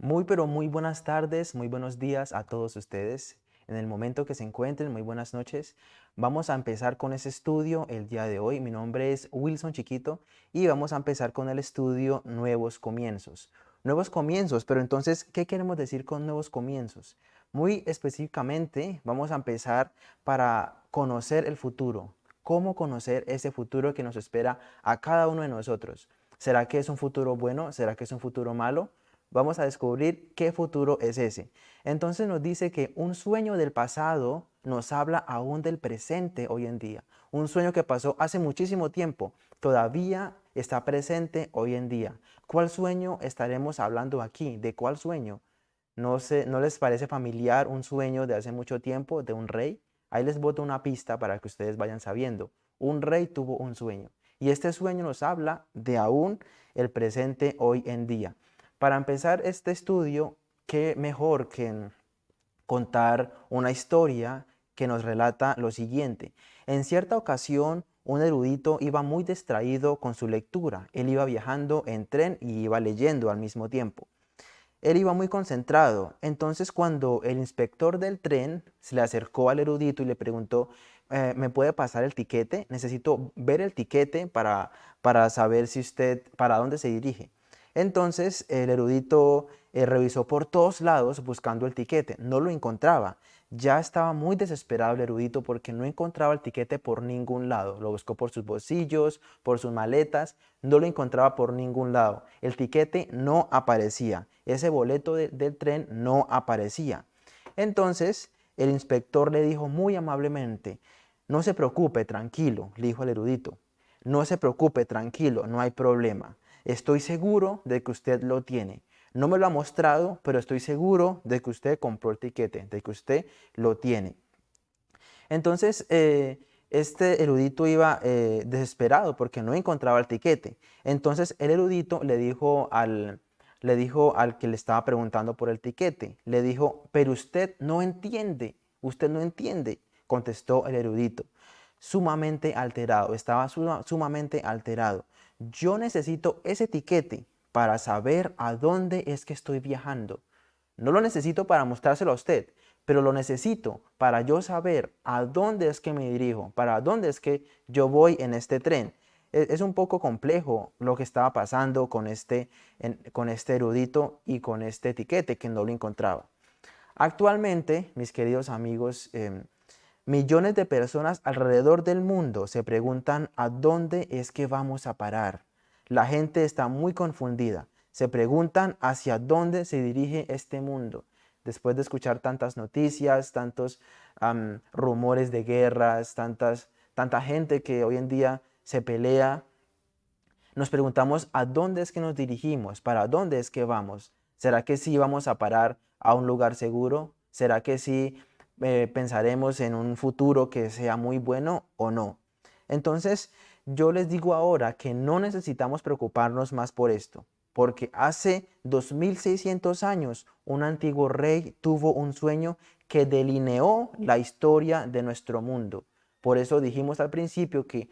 Muy pero muy buenas tardes, muy buenos días a todos ustedes. En el momento que se encuentren, muy buenas noches. Vamos a empezar con ese estudio el día de hoy. Mi nombre es Wilson Chiquito y vamos a empezar con el estudio Nuevos Comienzos. Nuevos comienzos, pero entonces, ¿qué queremos decir con nuevos comienzos? Muy específicamente, vamos a empezar para conocer el futuro. ¿Cómo conocer ese futuro que nos espera a cada uno de nosotros? ¿Será que es un futuro bueno? ¿Será que es un futuro malo? Vamos a descubrir qué futuro es ese. Entonces nos dice que un sueño del pasado nos habla aún del presente hoy en día. Un sueño que pasó hace muchísimo tiempo, todavía está presente hoy en día. ¿Cuál sueño estaremos hablando aquí? ¿De cuál sueño? ¿No, ¿No les parece familiar un sueño de hace mucho tiempo de un rey? Ahí les boto una pista para que ustedes vayan sabiendo. Un rey tuvo un sueño. Y este sueño nos habla de aún el presente hoy en día. Para empezar este estudio, qué mejor que contar una historia que nos relata lo siguiente. En cierta ocasión, un erudito iba muy distraído con su lectura. Él iba viajando en tren y iba leyendo al mismo tiempo. Él iba muy concentrado. Entonces, cuando el inspector del tren se le acercó al erudito y le preguntó, eh, ¿me puede pasar el tiquete? Necesito ver el tiquete para, para saber si usted, para dónde se dirige. Entonces, el erudito eh, revisó por todos lados buscando el tiquete. No lo encontraba. Ya estaba muy desesperado el erudito porque no encontraba el tiquete por ningún lado. Lo buscó por sus bolsillos, por sus maletas, no lo encontraba por ningún lado. El tiquete no aparecía. Ese boleto del tren no aparecía. Entonces, el inspector le dijo muy amablemente, no se preocupe, tranquilo, le dijo el erudito. No se preocupe, tranquilo, no hay problema. Estoy seguro de que usted lo tiene. No me lo ha mostrado, pero estoy seguro de que usted compró el tiquete, de que usted lo tiene. Entonces, eh, este erudito iba eh, desesperado porque no encontraba el tiquete. Entonces, el erudito le dijo al, le dijo al que le estaba preguntando por el tiquete, le dijo, pero usted no entiende, usted no entiende contestó el erudito, sumamente alterado, estaba sumamente alterado. Yo necesito ese etiquete para saber a dónde es que estoy viajando. No lo necesito para mostrárselo a usted, pero lo necesito para yo saber a dónde es que me dirijo, para dónde es que yo voy en este tren. E, es un poco complejo lo que estaba pasando con este, con este erudito y con este etiquete que no lo encontraba. Actualmente, mis queridos amigos, em, Millones de personas alrededor del mundo se preguntan a dónde es que vamos a parar. La gente está muy confundida. Se preguntan hacia dónde se dirige este mundo. Después de escuchar tantas noticias, tantos rumores de guerras, tantas, tanta gente que hoy en día se pelea, nos preguntamos a dónde es que nos dirigimos, para dónde es que vamos. ¿Será que sí vamos a parar a un lugar seguro? ¿Será que sí eh, pensaremos en un futuro que sea muy bueno o no. Entonces, yo les digo ahora que no necesitamos preocuparnos más por esto, porque hace 2600 años un antiguo rey tuvo un sueño que delineó la historia de nuestro mundo. Por eso dijimos al principio que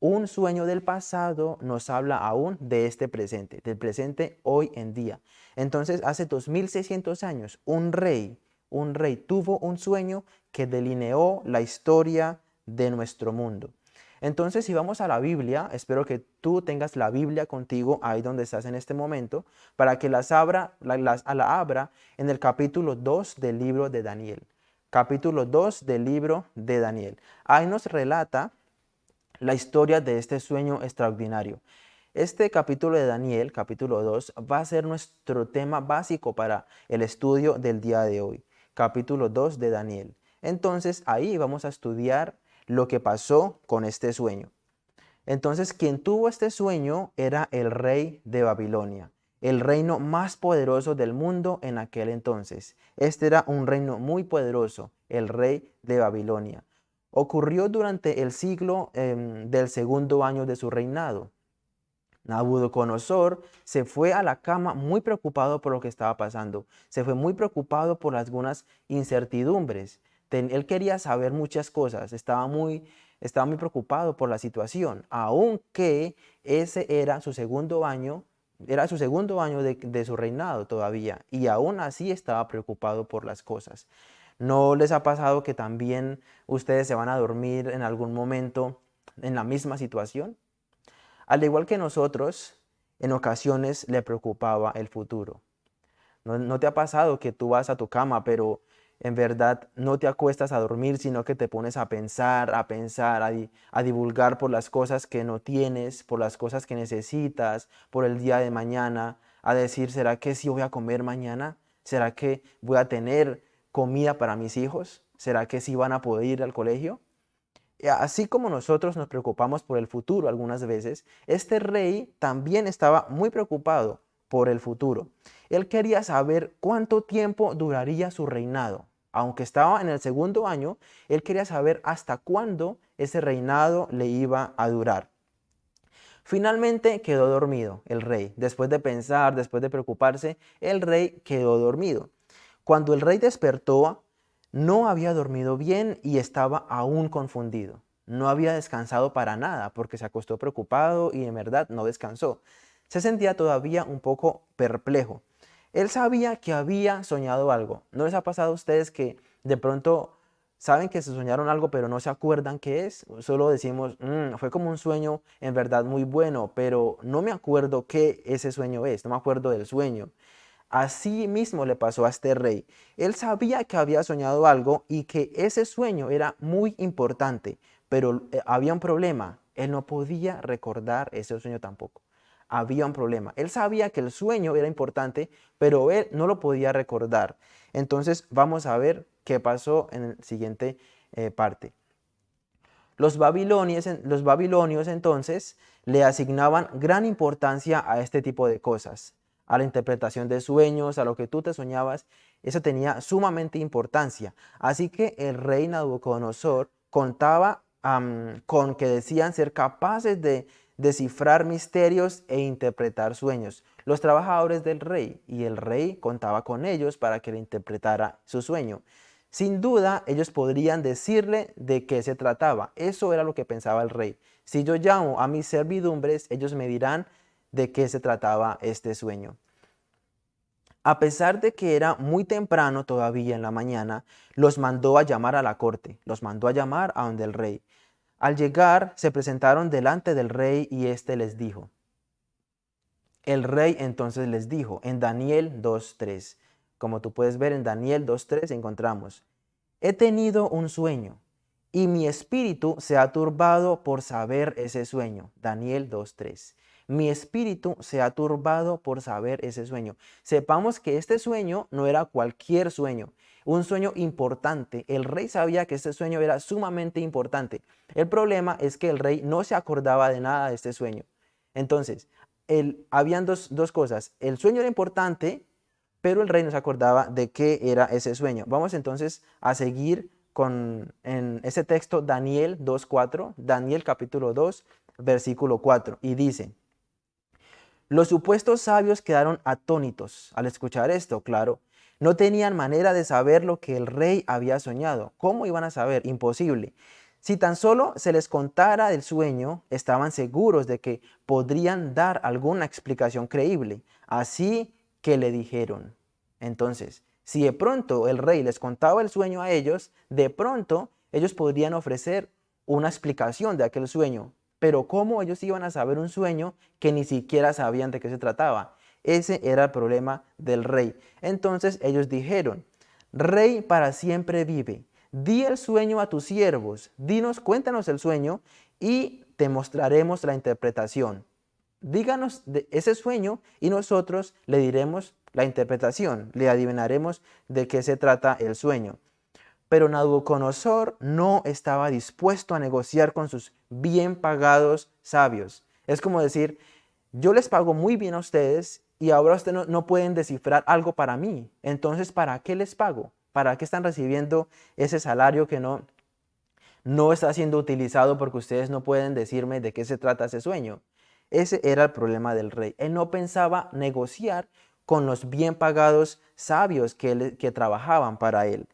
un sueño del pasado nos habla aún de este presente, del presente hoy en día. Entonces, hace 2600 años, un rey un rey tuvo un sueño que delineó la historia de nuestro mundo. Entonces, si vamos a la Biblia, espero que tú tengas la Biblia contigo ahí donde estás en este momento, para que las abra, la, la abra en el capítulo 2 del libro de Daniel. Capítulo 2 del libro de Daniel. Ahí nos relata la historia de este sueño extraordinario. Este capítulo de Daniel, capítulo 2, va a ser nuestro tema básico para el estudio del día de hoy capítulo 2 de Daniel. Entonces ahí vamos a estudiar lo que pasó con este sueño. Entonces quien tuvo este sueño era el rey de Babilonia, el reino más poderoso del mundo en aquel entonces. Este era un reino muy poderoso, el rey de Babilonia. Ocurrió durante el siglo em, del segundo año de su reinado. Nabucodonosor se fue a la cama muy preocupado por lo que estaba pasando. Se fue muy preocupado por algunas incertidumbres. Él quería saber muchas cosas, estaba muy, estaba muy preocupado por la situación, aunque ese era su segundo año era su segundo año de, de su reinado todavía y aún así estaba preocupado por las cosas. ¿No les ha pasado que también ustedes se van a dormir en algún momento en la misma situación? Al igual que nosotros, en ocasiones le preocupaba el futuro. ¿No, te ha pasado que tú vas a tu cama, pero en verdad no te acuestas a dormir, sino que te pones a pensar, a pensar, a, divulgar por las cosas que no tienes, por las cosas que necesitas, por el día de mañana, a decir, ¿será que sí voy a comer mañana? ¿Será que voy a tener comida para mis hijos? ¿Será que sí van a poder ir al colegio? Así como nosotros nos preocupamos por el futuro algunas veces, este rey también estaba muy preocupado por el futuro. Él quería saber cuánto tiempo duraría su reinado. Aunque estaba en el segundo año, él quería saber hasta cuándo ese reinado le iba a durar. Finalmente quedó dormido el rey. Después de pensar, después de preocuparse, el rey quedó dormido. Cuando el rey despertó, no había dormido bien y estaba aún confundido. No había descansado para nada porque se acostó preocupado y en verdad no descansó. Se sentía todavía un poco perplejo. Él sabía que había soñado algo. ¿No les ha pasado a ustedes que de pronto saben que se soñaron algo pero no se acuerdan qué es? Solo decimos, mm, fue como un sueño en verdad muy bueno, pero no me acuerdo qué ese sueño es, no me acuerdo del sueño. Así mismo le pasó a este rey. Él sabía que había soñado algo y que ese sueño era muy importante, pero eh, había un problema. Él no podía recordar ese sueño tampoco. Había un problema. Él sabía que el sueño era importante, pero él no lo podía recordar. Entonces vamos a ver qué pasó en la siguiente eh, parte. Los babilonios, los babilonios entonces le asignaban gran importancia a este tipo de cosas a la interpretación de sueños, a lo que tú te soñabas, eso tenía sumamente importancia. Así que el rey Nabucodonosor contaba con que decían ser capaces de descifrar misterios e interpretar sueños. Los trabajadores del rey y el rey contaba con ellos para que le interpretara su sueño. Sin duda, ellos podrían decirle de qué se trataba. Eso era lo que pensaba el rey. Si yo llamo a mis servidumbres, ellos me dirán de qué se trataba este sueño. A pesar de que era muy temprano todavía en la mañana, los mandó a llamar a la corte, los mandó a llamar a donde el rey. Al llegar, se presentaron delante del rey y éste les dijo. El rey entonces les dijo en Daniel 2.3, como tú puedes ver en Daniel 2.3 encontramos, he tenido un sueño y mi espíritu se ha turbado por saber ese sueño. Daniel 2.3 mi espíritu se ha turbado por saber ese sueño. Sepamos que este sueño no era cualquier sueño, un sueño importante. El rey sabía que este sueño era sumamente importante. El problema es que el rey no se acordaba de nada de este sueño. Entonces, el, habían dos, dos cosas. El sueño era importante, pero el rey no se acordaba de qué era ese sueño. Vamos entonces a seguir con en ese texto Daniel 2.4, Daniel capítulo 2, versículo 4, y dice, los supuestos sabios quedaron atónitos al escuchar esto, claro. No tenían manera de saber lo que el rey había soñado. ¿Cómo iban a saber? Imposible. Si tan solo se les contara el sueño, estaban seguros de que podrían dar alguna explicación creíble. Así que le dijeron. Entonces, si de pronto el rey les contaba el sueño a ellos, de pronto ellos podrían ofrecer una explicación de aquel sueño. Pero ¿cómo ellos iban a saber un sueño que ni siquiera sabían de qué se trataba? Ese era el problema del rey. Entonces ellos dijeron, Rey para siempre vive, di el sueño a tus siervos, dinos, cuéntanos el sueño y te mostraremos la interpretación. Díganos de ese sueño y nosotros le diremos la interpretación, le adivinaremos de qué se trata el sueño. Pero Nabucodonosor no estaba dispuesto a negociar con sus bien pagados sabios. Es como decir, yo les pago muy bien a ustedes y ahora ustedes no, pueden descifrar algo para mí. Entonces, ¿para qué les pago? ¿Para qué están recibiendo ese salario que no, no está siendo utilizado porque ustedes no pueden decirme de qué se trata ese sueño? Ese era el problema del rey. Él no pensaba negociar con los bien pagados sabios que, que trabajaban para él.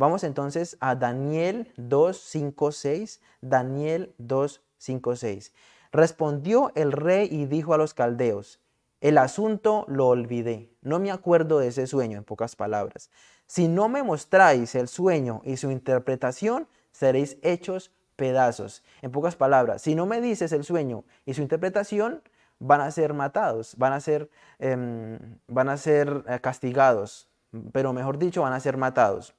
Vamos entonces a Daniel 2, 5, 6. Daniel 2, 5, 6. Respondió el rey y dijo a los caldeos, el asunto lo olvidé. No me acuerdo de ese sueño, en pocas palabras. Si no me mostráis el sueño y su interpretación, seréis hechos pedazos. En pocas palabras, si no me dices el sueño y su interpretación, van a ser matados, van a ser, em, van a ser eh, castigados, pero mejor dicho, van a ser matados.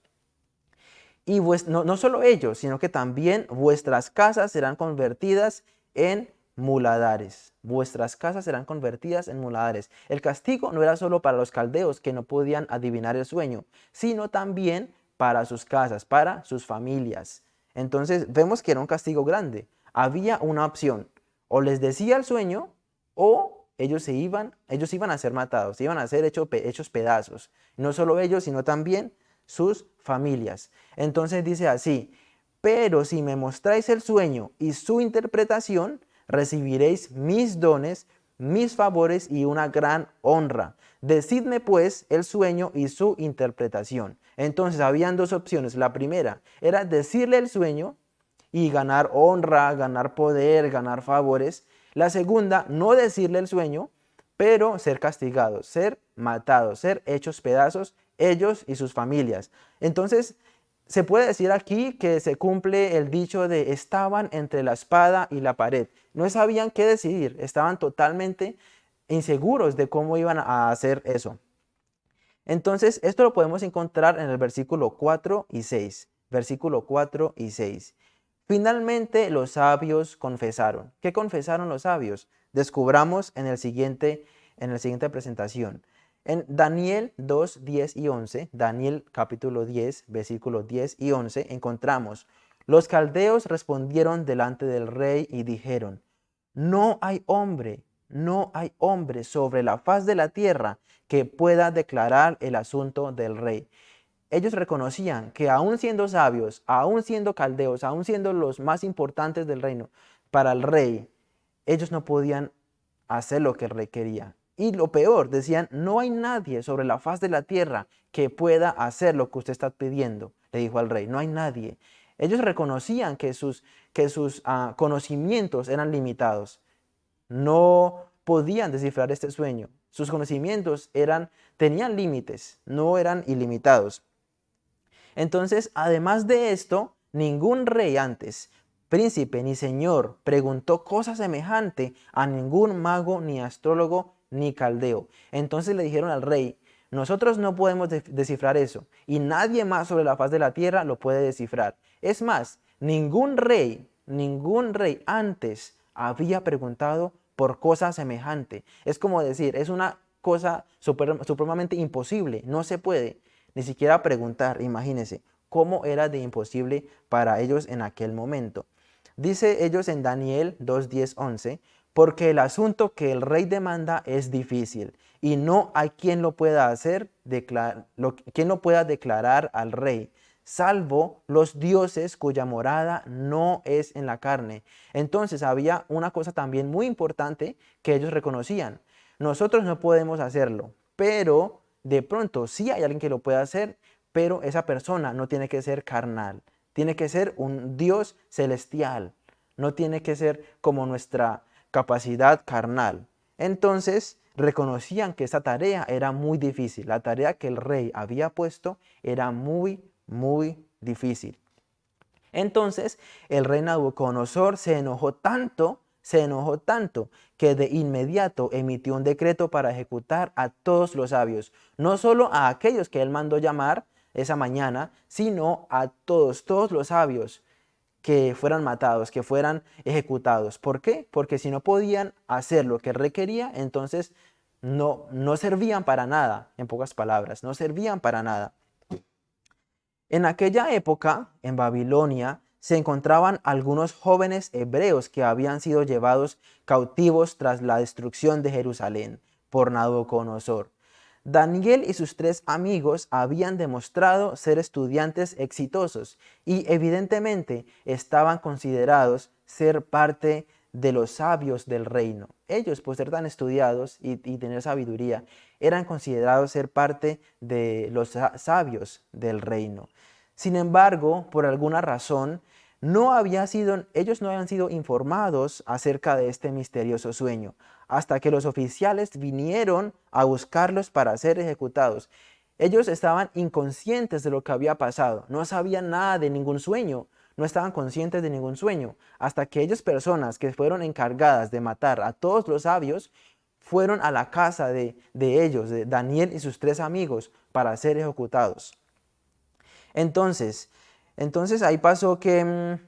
Y no, no solo ellos, sino que también vuestras casas serán convertidas en muladares. Vuestras casas serán convertidas en muladares. El castigo no era solo para los caldeos que no podían adivinar el sueño, sino también para sus casas, para sus familias. Entonces vemos que era un castigo grande. Había una opción. O les decía el sueño o ellos se iban, ellos iban a ser matados, iban a ser hechos, hechos pedazos. No solo ellos, sino también sus familias. Entonces dice así, pero si me mostráis el sueño y su interpretación, recibiréis mis dones, mis favores y una gran honra. Decidme pues el sueño y su interpretación. Entonces habían dos opciones. La primera era decirle el sueño y ganar honra, ganar poder, ganar favores. La segunda, no decirle el sueño, pero ser castigados, ser matados, ser hechos pedazos ellos y sus familias. Entonces, se puede decir aquí que se cumple el dicho de estaban entre la espada y la pared. No sabían qué decidir, estaban totalmente inseguros de cómo iban a hacer eso. Entonces, esto lo podemos encontrar en el versículo 4 y 6. Versículo 4 y 6. Finalmente los sabios confesaron. ¿Qué confesaron los sabios? Descubramos en, el siguiente, en la siguiente presentación. En Daniel 2, 10 y 11, Daniel capítulo 10, versículos 10 y 11, encontramos, los caldeos respondieron delante del rey y dijeron, no hay hombre, no hay hombre sobre la faz de la tierra que pueda declarar el asunto del rey. Ellos reconocían que aún siendo sabios, aún siendo caldeos, aún siendo los más importantes del reino, para el rey, ellos no podían hacer lo que el rey quería. Y lo peor, decían, no hay nadie sobre la faz de la tierra que pueda hacer lo que usted está pidiendo, le dijo al rey, no hay nadie. Ellos reconocían que sus, que sus ah, conocimientos eran limitados. No podían descifrar este sueño. Sus conocimientos eran, tenían límites, no eran ilimitados. Entonces, además de esto, ningún rey antes, príncipe ni señor, preguntó cosa semejante a ningún mago ni astrólogo ni caldeo. Entonces le dijeron al rey, nosotros no podemos descifrar eso y nadie más sobre la faz de la tierra lo puede descifrar. Es más, ningún rey, ningún rey antes había preguntado por cosa semejante. Es como decir, es una cosa supremamente imposible, no se puede ni siquiera preguntar, imagínense, cómo era de imposible para ellos en aquel momento. Dice ellos en Daniel 2, 10, 11, porque el asunto que el rey demanda es difícil y no hay quien lo pueda hacer, quien lo pueda declarar al rey, salvo los dioses cuya morada no es en la carne. Entonces había una cosa también muy importante que ellos reconocían. Nosotros no podemos hacerlo, pero de pronto sí hay alguien que lo pueda hacer, pero esa persona no tiene que ser carnal, tiene que ser un Dios celestial, no tiene que ser como nuestra capacidad carnal. Entonces reconocían que esa tarea era muy difícil. La tarea que el rey había puesto era muy, muy difícil. Entonces el rey Nabucodonosor se enojó tanto, se enojó tanto, que de inmediato emitió un decreto para ejecutar a todos los sabios, no solo a aquellos que él mandó llamar esa mañana, sino a todos, todos los sabios que fueran matados, que fueran ejecutados. ¿Por qué? Porque si no podían hacer lo que requería, entonces no, no servían para nada, en pocas palabras, no servían para nada. En aquella época, en Babilonia, se encontraban algunos jóvenes hebreos que habían sido llevados cautivos tras la destrucción de Jerusalén por Nabucodonosor. Daniel y sus tres amigos habían demostrado ser estudiantes exitosos y evidentemente estaban considerados ser parte de los sabios del reino. Ellos, por ser tan estudiados y, tener sabiduría, eran considerados ser parte de los sabios del reino. Sin embargo, por alguna razón, no había sido, ellos no habían sido informados acerca de este misterioso sueño, hasta que los oficiales vinieron a buscarlos para ser ejecutados. Ellos estaban inconscientes de lo que había pasado, no sabían nada de ningún sueño, no estaban conscientes de ningún sueño, hasta que ellas personas que fueron encargadas de matar a todos los sabios, fueron a la casa de, de ellos, de Daniel y sus tres amigos, para ser ejecutados. Entonces, entonces ahí pasó que, mm,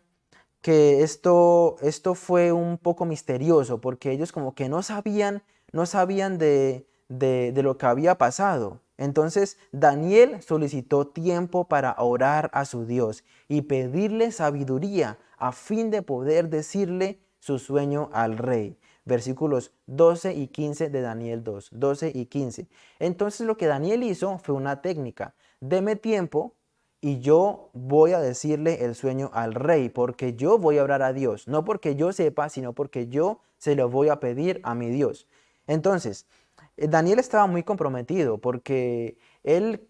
que esto, esto fue un poco misterioso, porque ellos como que no sabían, no sabían de, de, lo que había pasado. Entonces Daniel solicitó tiempo para orar a su Dios y pedirle sabiduría a fin de poder decirle su sueño al rey. Versículos 12 y 15 de Daniel 2, 12 y 15. Entonces lo que Daniel hizo fue una técnica. Deme tiempo y yo voy a decirle el sueño al rey, porque yo voy a orar a Dios, no porque yo sepa, sino porque yo se lo voy a pedir a mi Dios. Entonces, eh, Daniel estaba muy comprometido porque él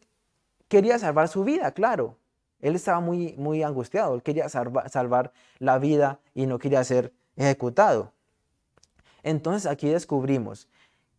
quería salvar su vida, claro. Él estaba muy, muy angustiado, él quería salvar la vida y no quería ser ejecutado. Entonces aquí descubrimos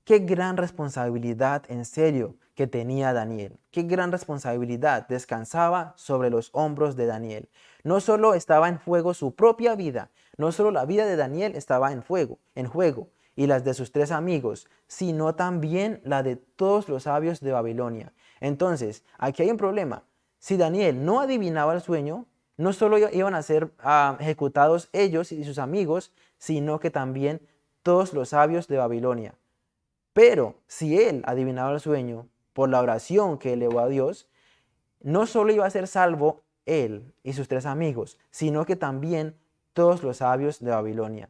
qué gran responsabilidad en serio que tenía Daniel. Qué gran responsabilidad descansaba sobre los hombros de Daniel. No solo estaba en juego su propia vida, no solo la vida de Daniel estaba en fuego, en juego, y las de sus tres amigos, sino también la de todos los sabios de Babilonia. Entonces, aquí hay un problema. Si Daniel no adivinaba el sueño, no solo iban a ser ah, ejecutados ellos y sus amigos, sino que también todos los sabios de Babilonia. Pero si él adivinaba el sueño por la oración que elevó a Dios, no solo iba a ser salvo él y sus tres amigos, sino que también todos los sabios de Babilonia.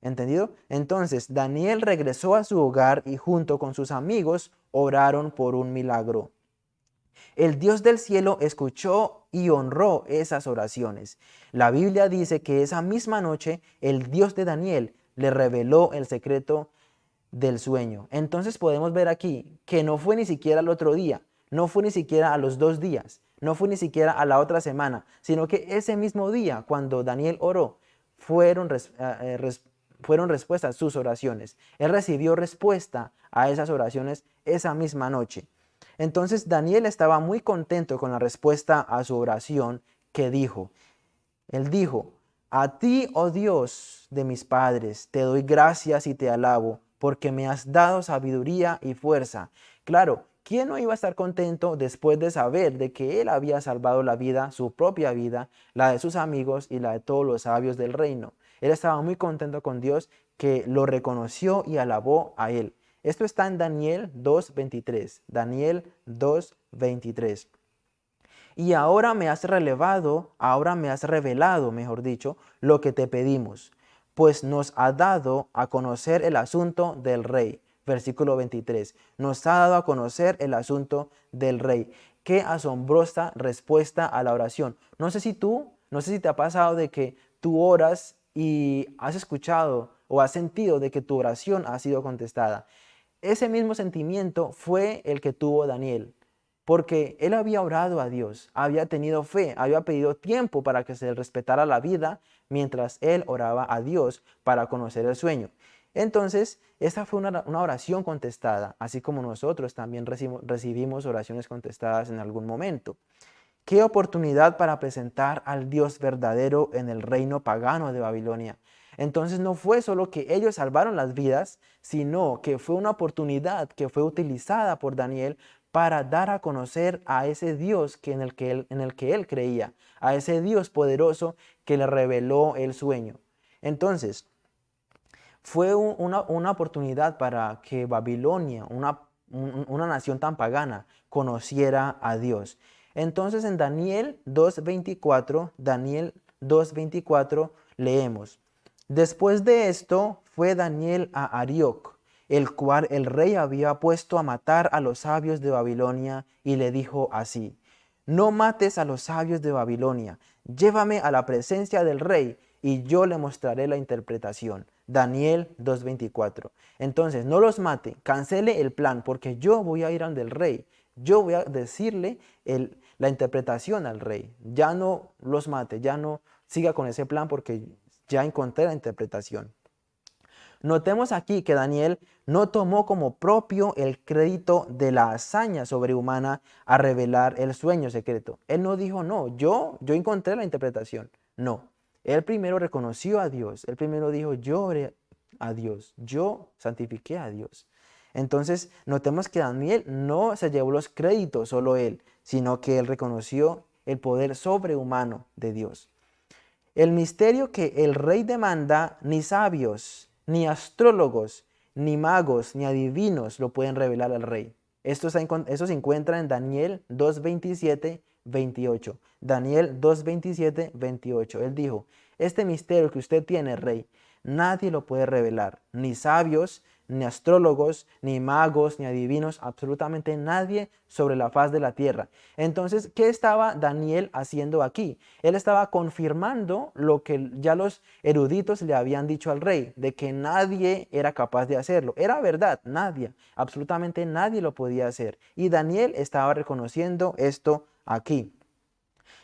¿Entendido? Entonces Daniel regresó a su hogar y junto con sus amigos oraron por un milagro. El Dios del cielo escuchó y honró esas oraciones. La Biblia dice que esa misma noche el Dios de Daniel le reveló el secreto del sueño. Entonces podemos ver aquí que no fue ni siquiera el otro día, no fue ni siquiera a los dos días, no fue ni siquiera a la otra semana, sino que ese mismo día, cuando Daniel oró, fueron, eh, eh, fueron respuestas sus oraciones. Él recibió respuesta a esas oraciones esa misma noche. Entonces Daniel estaba muy contento con la respuesta a su oración que dijo. Él dijo, a ti, oh Dios de mis padres, te doy gracias y te alabo porque me has dado sabiduría y fuerza. Claro, ¿quién no iba a estar contento después de saber de que él había salvado la vida, su propia vida, la de sus amigos y la de todos los sabios del reino? Él estaba muy contento con Dios que lo reconoció y alabó a él. Esto está en Daniel 2.23. Daniel 2.23. Y ahora me has relevado, ahora me has revelado, mejor dicho, lo que te pedimos pues nos ha dado a conocer el asunto del rey. Versículo 23. Nos ha dado a conocer el asunto del rey. Qué asombrosa respuesta a la oración. No sé si tú, no sé si te ha pasado de que tú oras y has escuchado o has sentido de que tu oración ha sido contestada. Ese mismo sentimiento fue el que tuvo Daniel porque él había orado a Dios, había tenido fe, había pedido tiempo para que se respetara la vida mientras él oraba a Dios para conocer el sueño. Entonces, esta fue una, oración contestada, así como nosotros también recibimos oraciones contestadas en algún momento. Qué oportunidad para presentar al Dios verdadero en el reino pagano de Babilonia. Entonces no fue solo que ellos salvaron las vidas, sino que fue una oportunidad que fue utilizada por Daniel para dar a conocer a ese Dios que en, el que él, en el que él creía, a ese Dios poderoso que le reveló el sueño. Entonces, fue una, oportunidad para que Babilonia, una, una nación tan pagana, conociera a Dios. Entonces en Daniel 2.24, Daniel 2.24 leemos, Después de esto fue Daniel a Arioc, el cual el rey había puesto a matar a los sabios de Babilonia, y le dijo así, No mates a los sabios de Babilonia, llévame a la presencia del rey, y yo le mostraré la interpretación. Daniel 2.24. Entonces, no los mate, cancele el plan, porque yo voy a ir al del rey. Yo voy a decirle la interpretación al rey. Ya no los mate, ya no siga con ese plan porque ya encontré la interpretación. Notemos aquí que Daniel no tomó como propio el crédito de la hazaña sobrehumana a revelar el sueño secreto. Él no dijo, no, yo, yo encontré la interpretación. No, él primero reconoció a Dios. Él primero dijo, yo oré a Dios, yo santifiqué a Dios. Entonces, notemos que Daniel no se llevó los créditos solo él, sino que él reconoció el poder sobrehumano de Dios. El misterio que el rey demanda, ni sabios, ni astrólogos, ni magos, ni adivinos lo pueden revelar al rey. Esto, se encuentra en Daniel 2.27, 28. Daniel 2.27, 28. Él dijo, este misterio que usted tiene, rey, nadie lo puede revelar, ni sabios, ni astrólogos, ni magos, ni adivinos, absolutamente nadie sobre la faz de la tierra. Entonces, ¿qué estaba Daniel haciendo aquí? Él estaba confirmando lo que ya los eruditos le habían dicho al rey, de que nadie era capaz de hacerlo. Era verdad, nadie, absolutamente nadie lo podía hacer. Y Daniel estaba reconociendo esto aquí.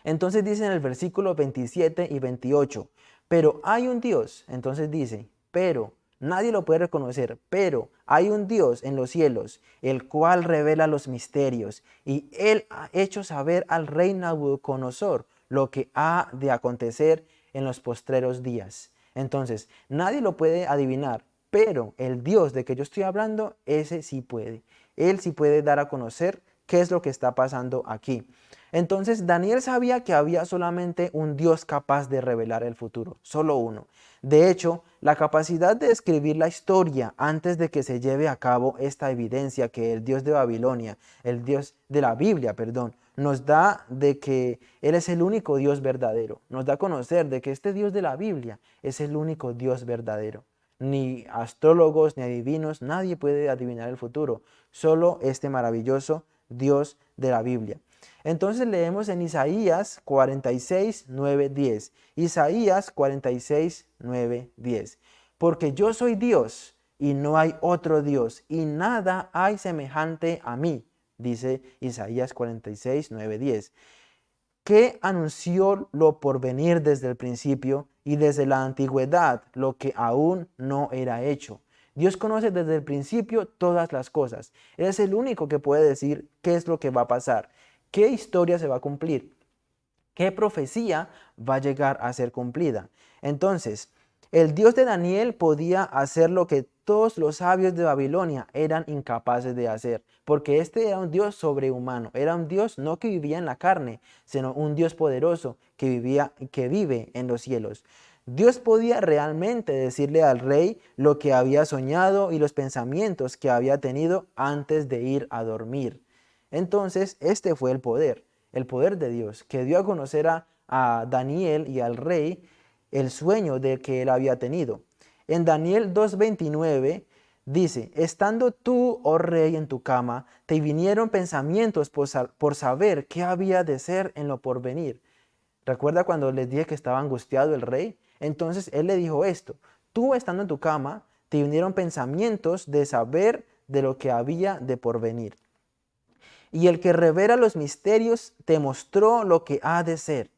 Entonces dice en el versículo 27 y 28, pero hay un Dios, entonces dice, pero Nadie lo puede reconocer, pero hay un Dios en los cielos, el cual revela los misterios, y él ha hecho saber al rey Nabucodonosor lo que ha de acontecer en los postreros días. Entonces, nadie lo puede adivinar, pero el Dios de que yo estoy hablando, ese sí puede. Él sí puede dar a conocer qué es lo que está pasando aquí. Entonces Daniel sabía que había solamente un Dios capaz de revelar el futuro, solo uno. De hecho, la capacidad de escribir la historia antes de que se lleve a cabo esta evidencia que el Dios de Babilonia, el Dios de la Biblia, perdón, nos da de que Él es el único Dios verdadero. Nos da a conocer de que este Dios de la Biblia es el único Dios verdadero. Ni astrólogos ni adivinos, nadie puede adivinar el futuro. Solo este maravilloso Dios de la Biblia. Entonces leemos en Isaías 46, 9, 10. Isaías 46, 9, 10. Porque yo soy Dios y no hay otro Dios y nada hay semejante a mí, dice Isaías 46, 9, 10. Que anunció lo por venir desde el principio y desde la antigüedad lo que aún no era hecho. Dios conoce desde el principio todas las cosas. Él es el único que puede decir qué es lo que va a pasar. ¿Qué historia se va a cumplir? ¿Qué profecía va a llegar a ser cumplida? Entonces, el Dios de Daniel podía hacer lo que todos los sabios de Babilonia eran incapaces de hacer, porque este era un Dios sobrehumano, era un Dios no que vivía en la carne, sino un Dios poderoso que vivía que vive en los cielos. Dios podía realmente decirle al rey lo que había soñado y los pensamientos que había tenido antes de ir a dormir. Entonces, este fue el poder, el poder de Dios, que dio a conocer a, Daniel y al rey el sueño de que él había tenido. En Daniel 2.29 dice, estando tú, oh rey, en tu cama, te vinieron pensamientos por, por saber qué había de ser en lo porvenir. ¿Recuerda cuando les dije que estaba angustiado el rey? Entonces él le dijo esto, tú estando en tu cama, te vinieron pensamientos de saber de lo que había de porvenir. Y el que revela los misterios te mostró lo que ha de ser.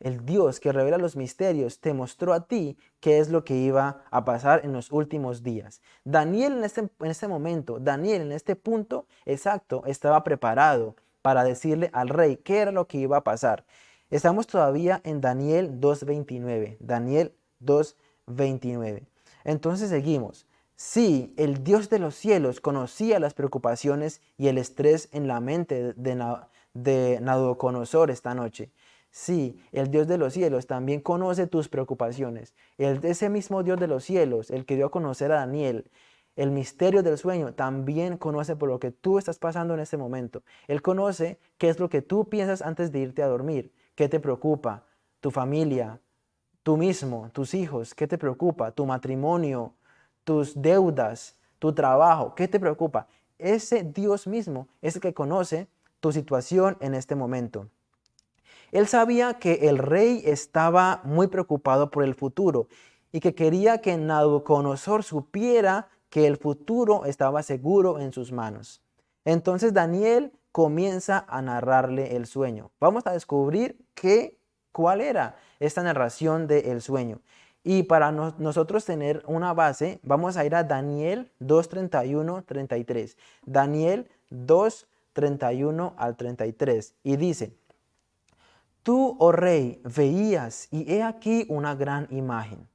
El Dios que revela los misterios te mostró a ti qué es lo que iba a pasar en los últimos días. Daniel en este, en este momento, Daniel en este punto exacto estaba preparado para decirle al rey qué era lo que iba a pasar. Estamos todavía en Daniel 2.29. Daniel 2.29. Entonces seguimos. Sí, el Dios de los cielos conocía las preocupaciones y el estrés en la mente de, Nabucodonosor esta noche. Sí, el Dios de los cielos también conoce tus preocupaciones. El, ese mismo Dios de los cielos, el que dio a conocer a Daniel, el misterio del sueño, también conoce por lo que tú estás pasando en este momento. Él conoce qué es lo que tú piensas antes de irte a dormir, qué te preocupa, tu familia, tú mismo, tus hijos, qué te preocupa, tu matrimonio, tus deudas, tu trabajo, ¿qué te preocupa? Ese Dios mismo es el que conoce tu situación en este momento. Él sabía que el rey estaba muy preocupado por el futuro y que quería que Nabucodonosor supiera que el futuro estaba seguro en sus manos. Entonces Daniel comienza a narrarle el sueño. Vamos a descubrir qué ¿Cuál era esta narración del sueño? Y para nosotros tener una base, vamos a ir a Daniel 2.31, 33. Daniel 2.31 al 33. Y dice, Tú, oh rey, veías y he aquí una gran imagen.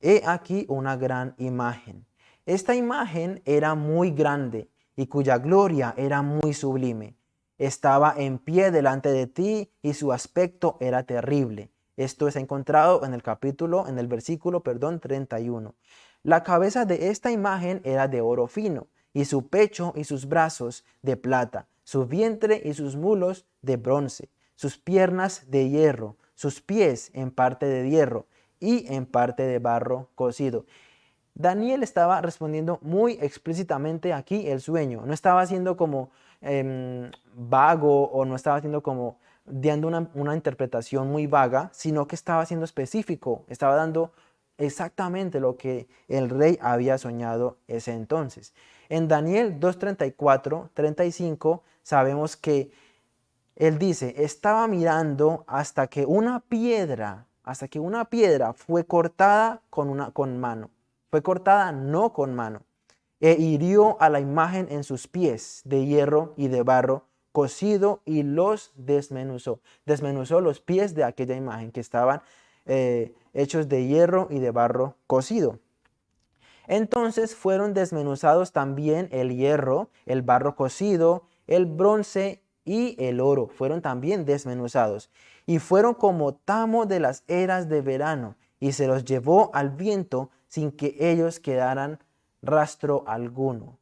He aquí una gran imagen. Esta imagen era muy grande y cuya gloria era muy sublime. Estaba en pie delante de ti y su aspecto era terrible. Esto es encontrado en el capítulo, en el versículo, perdón, 31. La cabeza de esta imagen era de oro fino, y su pecho y sus brazos de plata, su vientre y sus mulos de bronce, sus piernas de hierro, sus pies en parte de hierro y en parte de barro cocido. Daniel estaba respondiendo muy explícitamente aquí el sueño. No estaba haciendo como em, vago o no estaba haciendo como dando una, interpretación muy vaga, sino que estaba siendo específico, estaba dando exactamente lo que el rey había soñado ese entonces. En Daniel 2.34, 35, sabemos que él dice, estaba mirando hasta que una piedra, hasta que una piedra fue cortada con, una, con mano. Fue cortada no con mano. E hirió a la imagen en sus pies de hierro y de barro cocido y los desmenuzó. Desmenuzó los pies de aquella imagen que estaban eh, hechos de hierro y de barro cocido. Entonces fueron desmenuzados también el hierro, el barro cocido, el bronce y el oro. Fueron también desmenuzados. Y fueron como tamo de las eras de verano. Y se los llevó al viento sin que ellos quedaran rastro alguno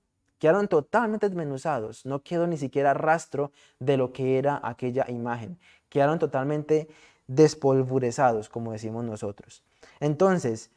quedaron totalmente desmenuzados, no quedó ni siquiera rastro de lo que era aquella imagen, quedaron totalmente despolvurizados, como decimos nosotros. Entonces,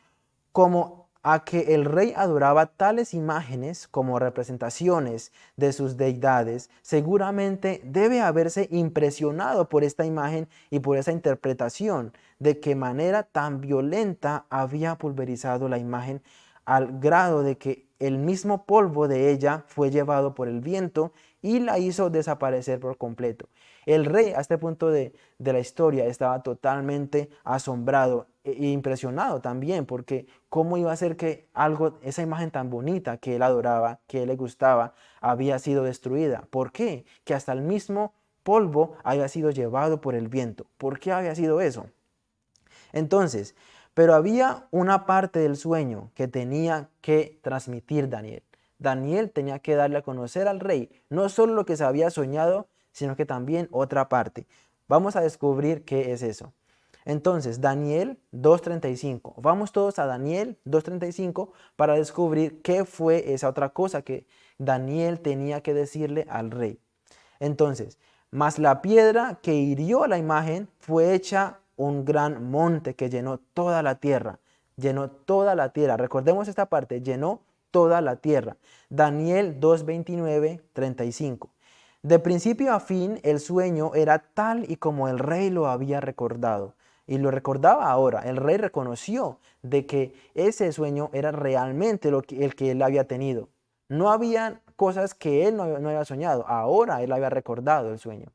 como a que el rey adoraba tales imágenes como representaciones de sus deidades, seguramente debe haberse impresionado por esta imagen y por esa interpretación de qué manera tan violenta había pulverizado la imagen al grado de que el mismo polvo de ella fue llevado por el viento y la hizo desaparecer por completo. El rey a este punto de, la historia estaba totalmente asombrado e impresionado también porque cómo iba a ser que algo, esa imagen tan bonita que él adoraba, que él le gustaba, había sido destruida. ¿Por qué? Que hasta el mismo polvo había sido llevado por el viento. ¿Por qué había sido eso? Entonces, pero había una parte del sueño que tenía que transmitir Daniel. Daniel tenía que darle a conocer al rey no solo lo que se había soñado, sino que también otra parte. Vamos a descubrir qué es eso. Entonces, Daniel 2.35. Vamos todos a Daniel 2.35 para descubrir qué fue esa otra cosa que Daniel tenía que decirle al rey. Entonces, mas la piedra que hirió la imagen fue hecha un gran monte que llenó toda la tierra. Llenó toda la tierra. Recordemos esta parte, llenó toda la tierra. Daniel 2.29, 35. De principio a fin, el sueño era tal y como el rey lo había recordado. Y lo recordaba ahora. El rey reconoció de que ese sueño era realmente el que él había tenido. No había cosas que él no, no había soñado. Ahora él había recordado el sueño.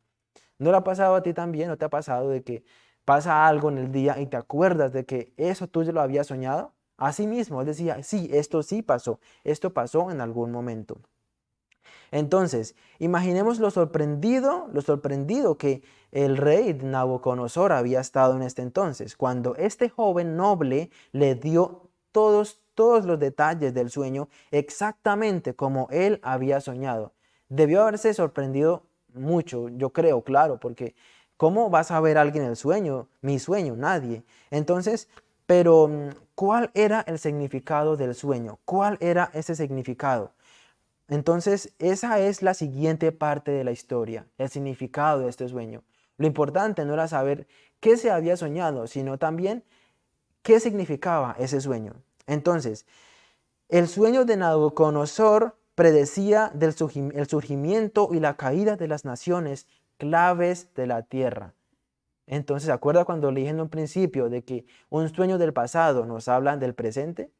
¿No le ha pasado a ti también? ¿No te ha pasado de que pasa algo en el día y te acuerdas de que eso tú ya lo habías soñado, así mismo, él decía, sí, esto sí pasó, esto pasó en algún momento. Entonces, imaginemos lo sorprendido, lo sorprendido que el rey Nabucodonosor había estado en este entonces, cuando este joven noble le dio todos, todos los detalles del sueño exactamente como él había soñado. Debió haberse sorprendido mucho, yo creo, claro, porque ¿Cómo vas a ver a alguien el sueño? Mi sueño, nadie. Entonces, pero mm, ¿cuál era el significado del sueño? ¿Cuál era ese significado? Entonces, esa es la siguiente parte de la historia, el significado de este sueño. Lo importante no era saber qué se había soñado, sino también qué significaba ese sueño. Entonces, el sueño de Nabucodonosor predecía del el surgimiento y la caída de las naciones claves de la tierra. Entonces, ¿se acuerda cuando le dije en un principio de que un sueño del pasado nos habla del presente?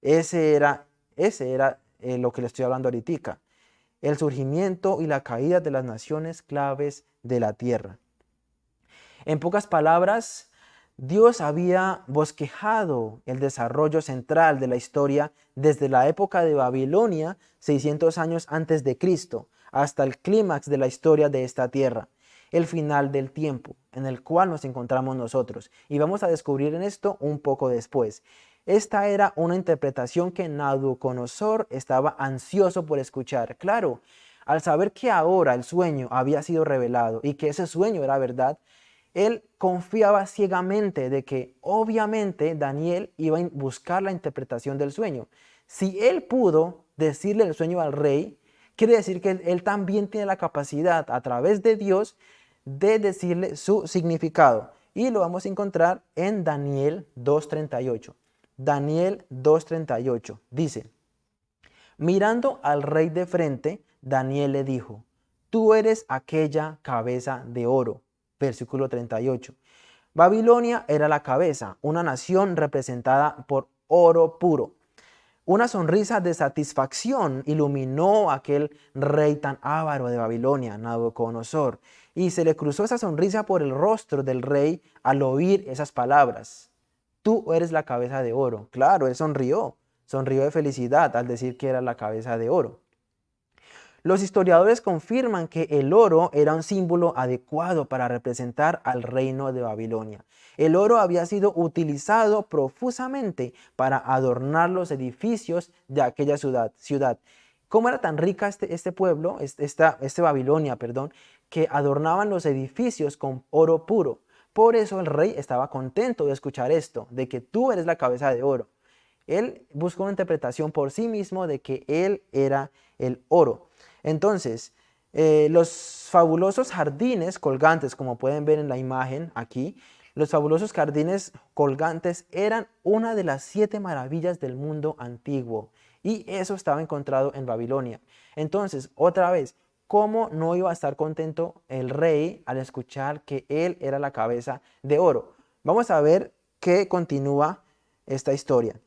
Ese era, ese era eh, lo que le estoy hablando ahorita. El surgimiento y la caída de las naciones claves de la tierra. En pocas palabras, Dios había bosquejado el desarrollo central de la historia desde la época de Babilonia, 600 años antes de Cristo, hasta el clímax de la historia de esta tierra, el final del tiempo en el cual nos encontramos nosotros. Y vamos a descubrir en esto un poco después. Esta era una interpretación que Nabucodonosor estaba ansioso por escuchar. Claro, al saber que ahora el sueño había sido revelado y que ese sueño era verdad, él confiaba ciegamente de que obviamente Daniel iba a buscar la interpretación del sueño. Si él pudo decirle el sueño al rey, quiere decir que él, también tiene la capacidad a través de Dios de decirle su significado. Y lo vamos a encontrar en Daniel 2.38. Daniel 2.38 dice, mirando al rey de frente, Daniel le dijo, tú eres aquella cabeza de oro versículo 38. Babilonia era la cabeza, una nación representada por oro puro. Una sonrisa de satisfacción iluminó a aquel rey tan avaro de Babilonia, Nabucodonosor, y se le cruzó esa sonrisa por el rostro del rey al oír esas palabras. Tú eres la cabeza de oro. Claro, él sonrió, sonrió de felicidad al decir que era la cabeza de oro. Los historiadores confirman que el oro era un símbolo adecuado para representar al reino de Babilonia. El oro había sido utilizado profusamente para adornar los edificios de aquella ciudad. ciudad. ¿Cómo era tan rica este, este pueblo, esta, este Babilonia, perdón, que adornaban los edificios con oro puro? Por eso el rey estaba contento de escuchar esto, de que tú eres la cabeza de oro. Él buscó una interpretación por sí mismo de que él era el oro. Entonces, eh, los fabulosos jardines colgantes, como pueden ver en la imagen aquí, los fabulosos jardines colgantes eran una de las siete maravillas del mundo antiguo y eso estaba encontrado en Babilonia. Entonces, otra vez, ¿cómo no iba a estar contento el rey al escuchar que él era la cabeza de oro? Vamos a ver qué continúa esta historia.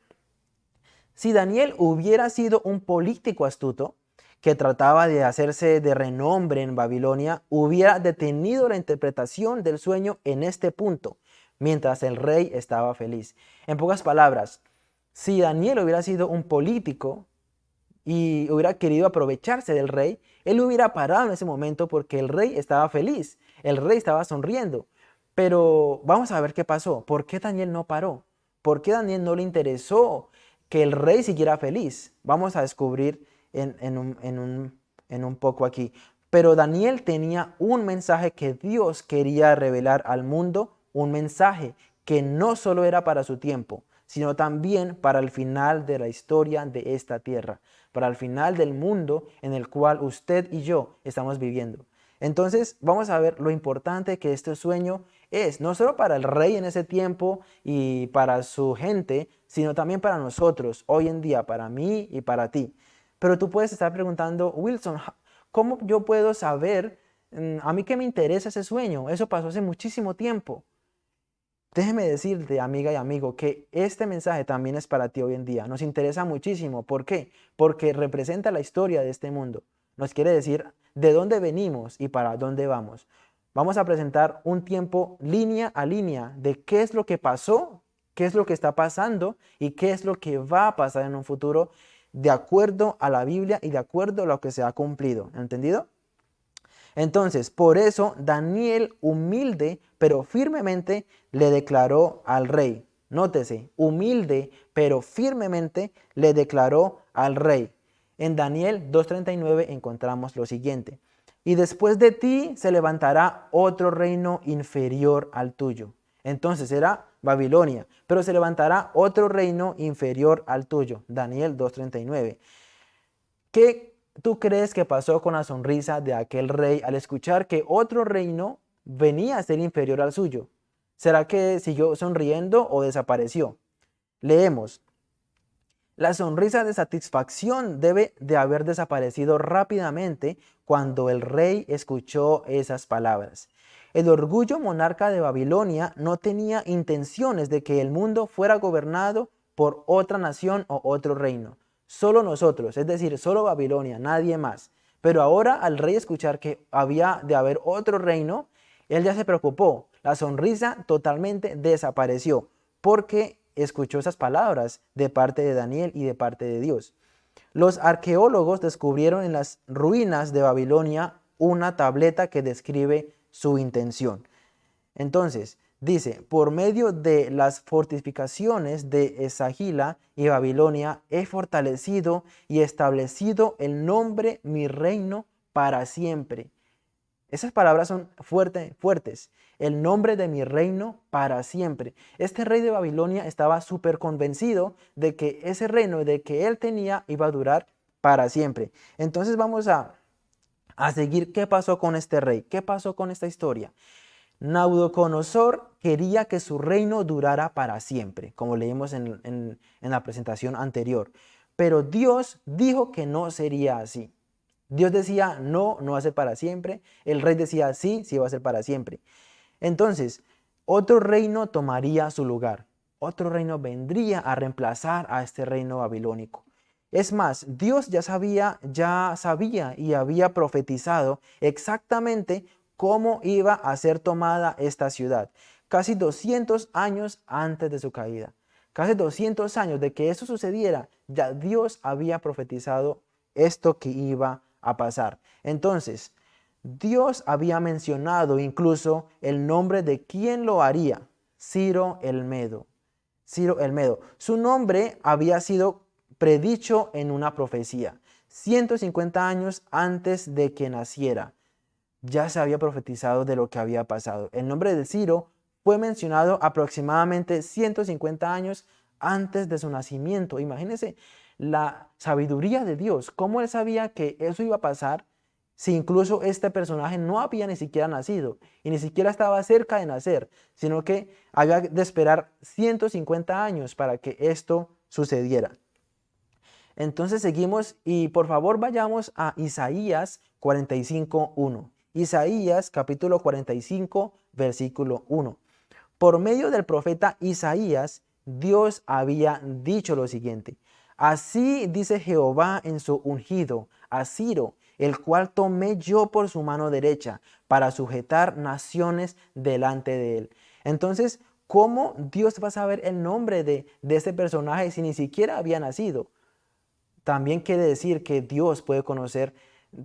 Si Daniel hubiera sido un político astuto, que trataba de hacerse de renombre en Babilonia, hubiera detenido la interpretación del sueño en este punto, mientras el rey estaba feliz. En pocas palabras, si Daniel hubiera sido un político y hubiera querido aprovecharse del rey, él hubiera parado en ese momento porque el rey estaba feliz, el rey estaba sonriendo. Pero vamos a ver qué pasó. ¿Por qué Daniel no paró? ¿Por qué Daniel no le interesó que el rey siguiera feliz? Vamos a descubrir en, un, poco aquí. Pero Daniel tenía un mensaje que Dios quería revelar al mundo, un mensaje que no solo era para su tiempo, sino también para el final de la historia de esta tierra, para el final del mundo en el cual usted y yo estamos viviendo. Entonces vamos a ver lo importante que este sueño es, no solo para el rey en ese tiempo y para su gente, sino también para nosotros, hoy en día, para mí y para ti. Pero tú puedes estar preguntando, Wilson, ¿cómo yo puedo saber mm, a mí que me interesa ese sueño? Eso pasó hace muchísimo tiempo. Déjeme decirte, amiga y amigo, que este mensaje también es para ti hoy en día. Nos interesa muchísimo. ¿Por qué? Porque representa la historia de este mundo. Nos quiere decir de dónde venimos y para dónde vamos. Vamos a presentar un tiempo línea a línea de qué es lo que pasó, qué es lo que está pasando y qué es lo que va a pasar en un futuro de acuerdo a la Biblia y de acuerdo a lo que se ha cumplido. ¿Entendido? Entonces, por eso Daniel humilde pero firmemente le declaró al rey. Nótese, humilde pero firmemente le declaró al rey. En Daniel 2.39 encontramos lo siguiente. Y después de ti se levantará otro reino inferior al tuyo. Entonces era Babilonia, pero se levantará otro reino inferior al tuyo. Daniel 2.39. ¿Qué tú crees que pasó con la sonrisa de aquel rey al escuchar que otro reino venía a ser inferior al suyo? ¿Será que siguió sonriendo o desapareció? Leemos. La sonrisa de satisfacción debe de haber desaparecido rápidamente cuando el rey escuchó esas palabras. El orgullo monarca de Babilonia no tenía intenciones de que el mundo fuera gobernado por otra nación o otro reino. Solo nosotros, es decir, solo Babilonia, nadie más. Pero ahora al rey escuchar que había de haber otro reino, él ya se preocupó. La sonrisa totalmente desapareció porque escuchó esas palabras de parte de Daniel y de parte de Dios. Los arqueólogos descubrieron en las ruinas de Babilonia una tableta que describe su intención. Entonces, dice, por medio de las fortificaciones de Esagila y Babilonia he fortalecido y establecido el nombre mi reino para siempre. Esas palabras son fuertes. El nombre de mi reino para siempre. Este rey de Babilonia estaba súper convencido de que ese reino, de que él tenía, iba a durar para siempre. Entonces vamos a, a seguir qué pasó con este rey, qué pasó con esta historia. Naudoconosor quería que su reino durara para siempre, como leímos en, en la presentación anterior. Pero Dios dijo que no sería así. Dios decía, no, no va a ser para siempre. El rey decía, sí, sí va a ser para siempre. Entonces, otro reino tomaría su lugar. Otro reino vendría a reemplazar a este reino babilónico. Es más, Dios ya sabía, ya sabía y había profetizado exactamente cómo iba a ser tomada esta ciudad, casi 200 años antes de su caída. Casi 200 años de que eso sucediera, ya Dios había profetizado esto que iba a pasar. Entonces, Dios había mencionado incluso el nombre de quien lo haría, Ciro el Medo. Ciro el Medo. Su nombre había sido predicho en una profecía, 150 años antes de que naciera. Ya se había profetizado de lo que había pasado. El nombre de Ciro fue mencionado aproximadamente 150 años antes de su nacimiento. Imagínense la sabiduría de Dios, cómo él sabía que eso iba a pasar si incluso este personaje no había ni siquiera nacido y ni siquiera estaba cerca de nacer, sino que había de esperar 150 años para que esto sucediera. Entonces seguimos y por favor vayamos a Isaías 45.1. Isaías capítulo 45 versículo 1. Por medio del profeta Isaías, Dios había dicho lo siguiente. Así dice Jehová en su ungido, a Ciro, el cual tomé yo por su mano derecha para sujetar naciones delante de él. Entonces, ¿cómo Dios va a saber el nombre de, de ese personaje si ni siquiera había nacido? También quiere decir que Dios puede conocer,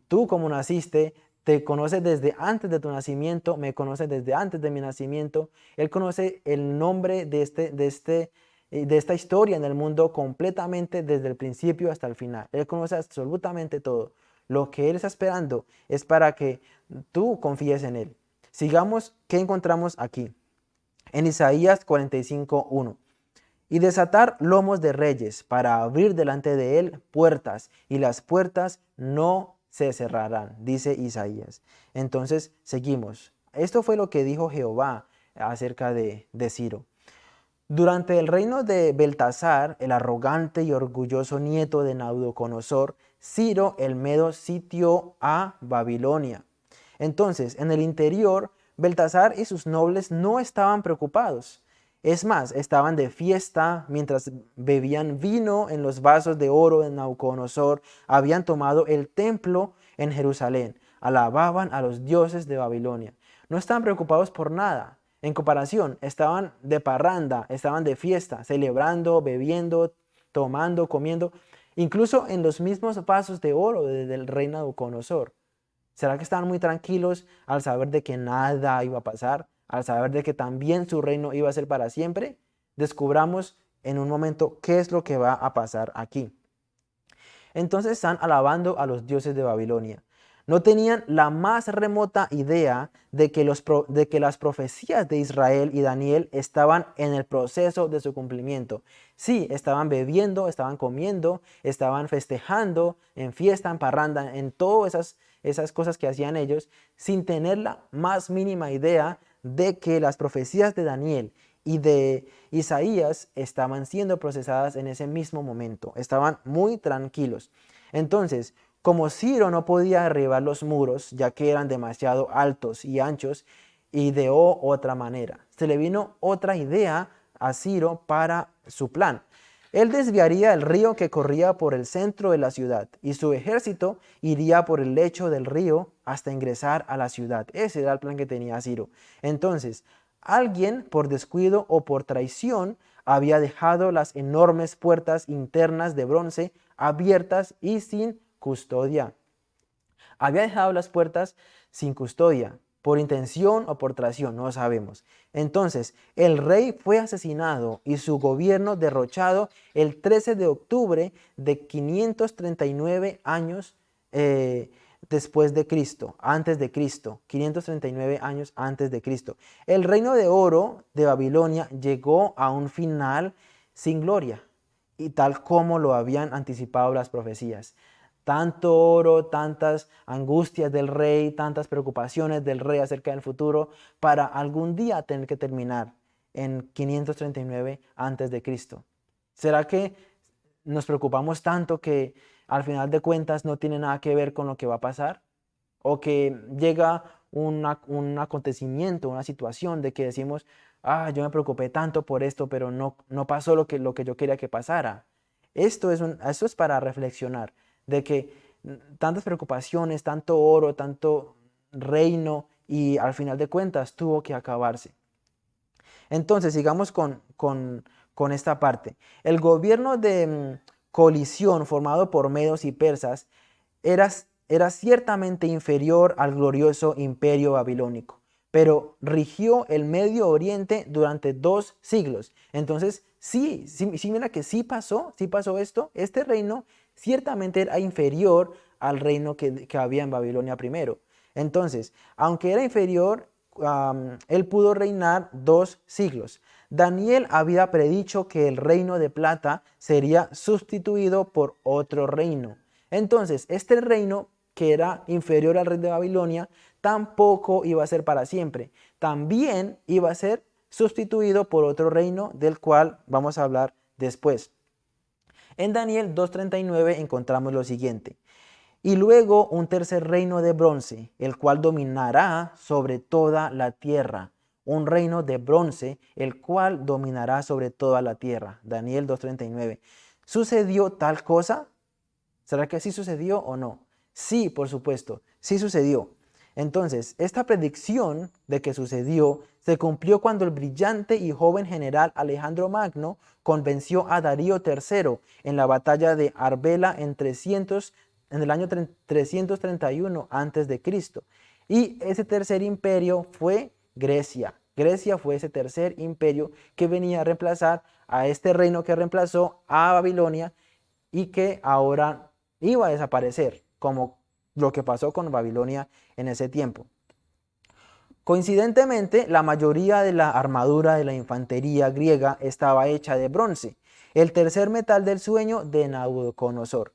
tú como naciste, te conoce desde antes de tu nacimiento, me conoce desde antes de mi nacimiento. Él conoce el nombre de este, de este de esta historia en el mundo completamente desde el principio hasta el final. Él conoce absolutamente todo. Lo que Él está esperando es para que tú confíes en Él. Sigamos, ¿qué encontramos aquí? En Isaías 45.1. Y desatar lomos de reyes para abrir delante de Él puertas, y las puertas no se cerrarán, dice Isaías. Entonces, seguimos. Esto fue lo que dijo Jehová acerca de, de Ciro. Durante el reino de Beltasar, el arrogante y orgulloso nieto de Naudoconosor, Ciro el Medo sitió a Babilonia. Entonces, en el interior, Beltasar y sus nobles no estaban preocupados. Es más, estaban de fiesta mientras bebían vino en los vasos de oro de Nauconosor, habían tomado el templo en Jerusalén, alababan a los dioses de Babilonia. No estaban preocupados por nada, en comparación, estaban de parranda, estaban de fiesta, celebrando, bebiendo, tomando, comiendo, incluso en los mismos vasos de oro del rey Nabucodonosor. ¿Será que estaban muy tranquilos al saber de que nada iba a pasar? Al saber de que también su reino iba a ser para siempre? Descubramos en un momento qué es lo que va a pasar aquí. Entonces están alabando a los dioses de Babilonia. No tenían la más remota idea de que, los, de que, las profecías de Israel y Daniel estaban en el proceso de su cumplimiento. Sí, estaban bebiendo, estaban comiendo, estaban festejando, en fiesta, en parranda, en todas esas, esas cosas que hacían ellos, sin tener la más mínima idea de que las profecías de Daniel y de Isaías estaban siendo procesadas en ese mismo momento. Estaban muy tranquilos. Entonces, como Ciro no podía derribar los muros, ya que eran demasiado altos y anchos, ideó otra manera. Se le vino otra idea a Ciro para su plan. Él desviaría el río que corría por el centro de la ciudad y su ejército iría por el lecho del río hasta ingresar a la ciudad. Ese era el plan que tenía Ciro. Entonces, Alguien, por descuido o por traición, había dejado las enormes puertas internas de bronce abiertas y sin custodia. Había dejado las puertas sin custodia, por intención o por traición, no sabemos. Entonces, el rey fue asesinado y su gobierno derrochado el 13 de octubre de 539 años eh, después de Cristo, antes de Cristo, 539 años antes de Cristo. El reino de oro de Babilonia llegó a un final sin gloria, y tal como lo habían anticipado las profecías. Tanto oro, tantas angustias del rey, tantas preocupaciones del rey acerca del futuro, para algún día tener que terminar en 539 antes de Cristo. ¿Será que nos preocupamos tanto que al final de cuentas no tiene nada que ver con lo que va a pasar, o que llega un acontecimiento, una situación de que decimos, ah, yo me preocupé tanto por esto, pero no, no pasó lo que, lo que yo quería que pasara. Esto es, un, esto es para reflexionar, de que tantas preocupaciones, tanto oro, tanto reino, y al final de cuentas tuvo que acabarse. Entonces, sigamos con, con, con esta parte. El gobierno de, colisión formado por medos y persas era, era ciertamente inferior al glorioso imperio babilónico, pero rigió el Medio Oriente durante dos siglos. Entonces, sí, sí, mira que sí pasó, sí pasó esto. Este reino ciertamente era inferior al reino que, había en Babilonia primero. Entonces, aunque era inferior, él pudo reinar dos siglos. Daniel había predicho que el reino de plata sería sustituido por otro reino. Entonces, este reino, que era inferior al rey de Babilonia, tampoco iba a ser para siempre. También iba a ser sustituido por otro reino del cual vamos a hablar después. En Daniel 2.39 encontramos lo siguiente. Y luego un tercer reino de bronce, el cual dominará sobre toda la tierra un reino de bronce, el cual dominará sobre toda la tierra. Daniel 2.39. ¿Sucedió tal cosa? ¿Será que sí sucedió o no? Sí, por supuesto, sí sucedió. Entonces, esta predicción de que sucedió se cumplió cuando el brillante y joven general Alejandro Magno convenció a Darío III en la batalla de Arbela en, 300, en el año 331 a.C. Y ese tercer imperio fue Grecia. Grecia fue ese tercer imperio que venía a reemplazar a este reino que reemplazó a Babilonia y que ahora iba a desaparecer, como lo que pasó con Babilonia en ese tiempo. Coincidentemente, la mayoría de la armadura de la infantería griega estaba hecha de bronce, el tercer metal del sueño de Nabucodonosor.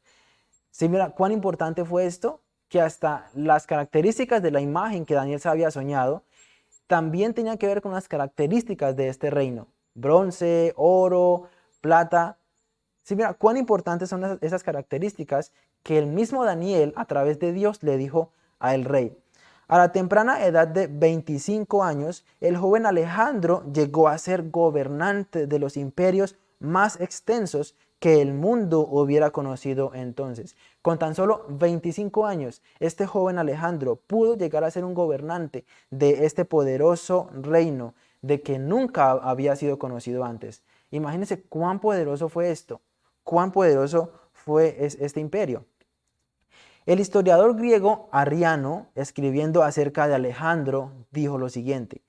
¿Sí, mira cuán importante fue esto? Que hasta las características de la imagen que Daniel se había soñado también tenía que ver con las características de este reino. Bronce, oro, plata. Sí, mira, cuán importantes son esas características que el mismo Daniel, a través de Dios, le dijo al rey. A la temprana edad de 25 años, el joven Alejandro llegó a ser gobernante de los imperios más extensos que el mundo hubiera conocido entonces. Con tan solo 25 años, este joven Alejandro pudo llegar a ser un gobernante de este poderoso reino de que nunca había sido conocido antes. Imagínense cuán poderoso fue esto, cuán poderoso fue este imperio. El historiador griego Arriano, escribiendo acerca de Alejandro, dijo lo siguiente,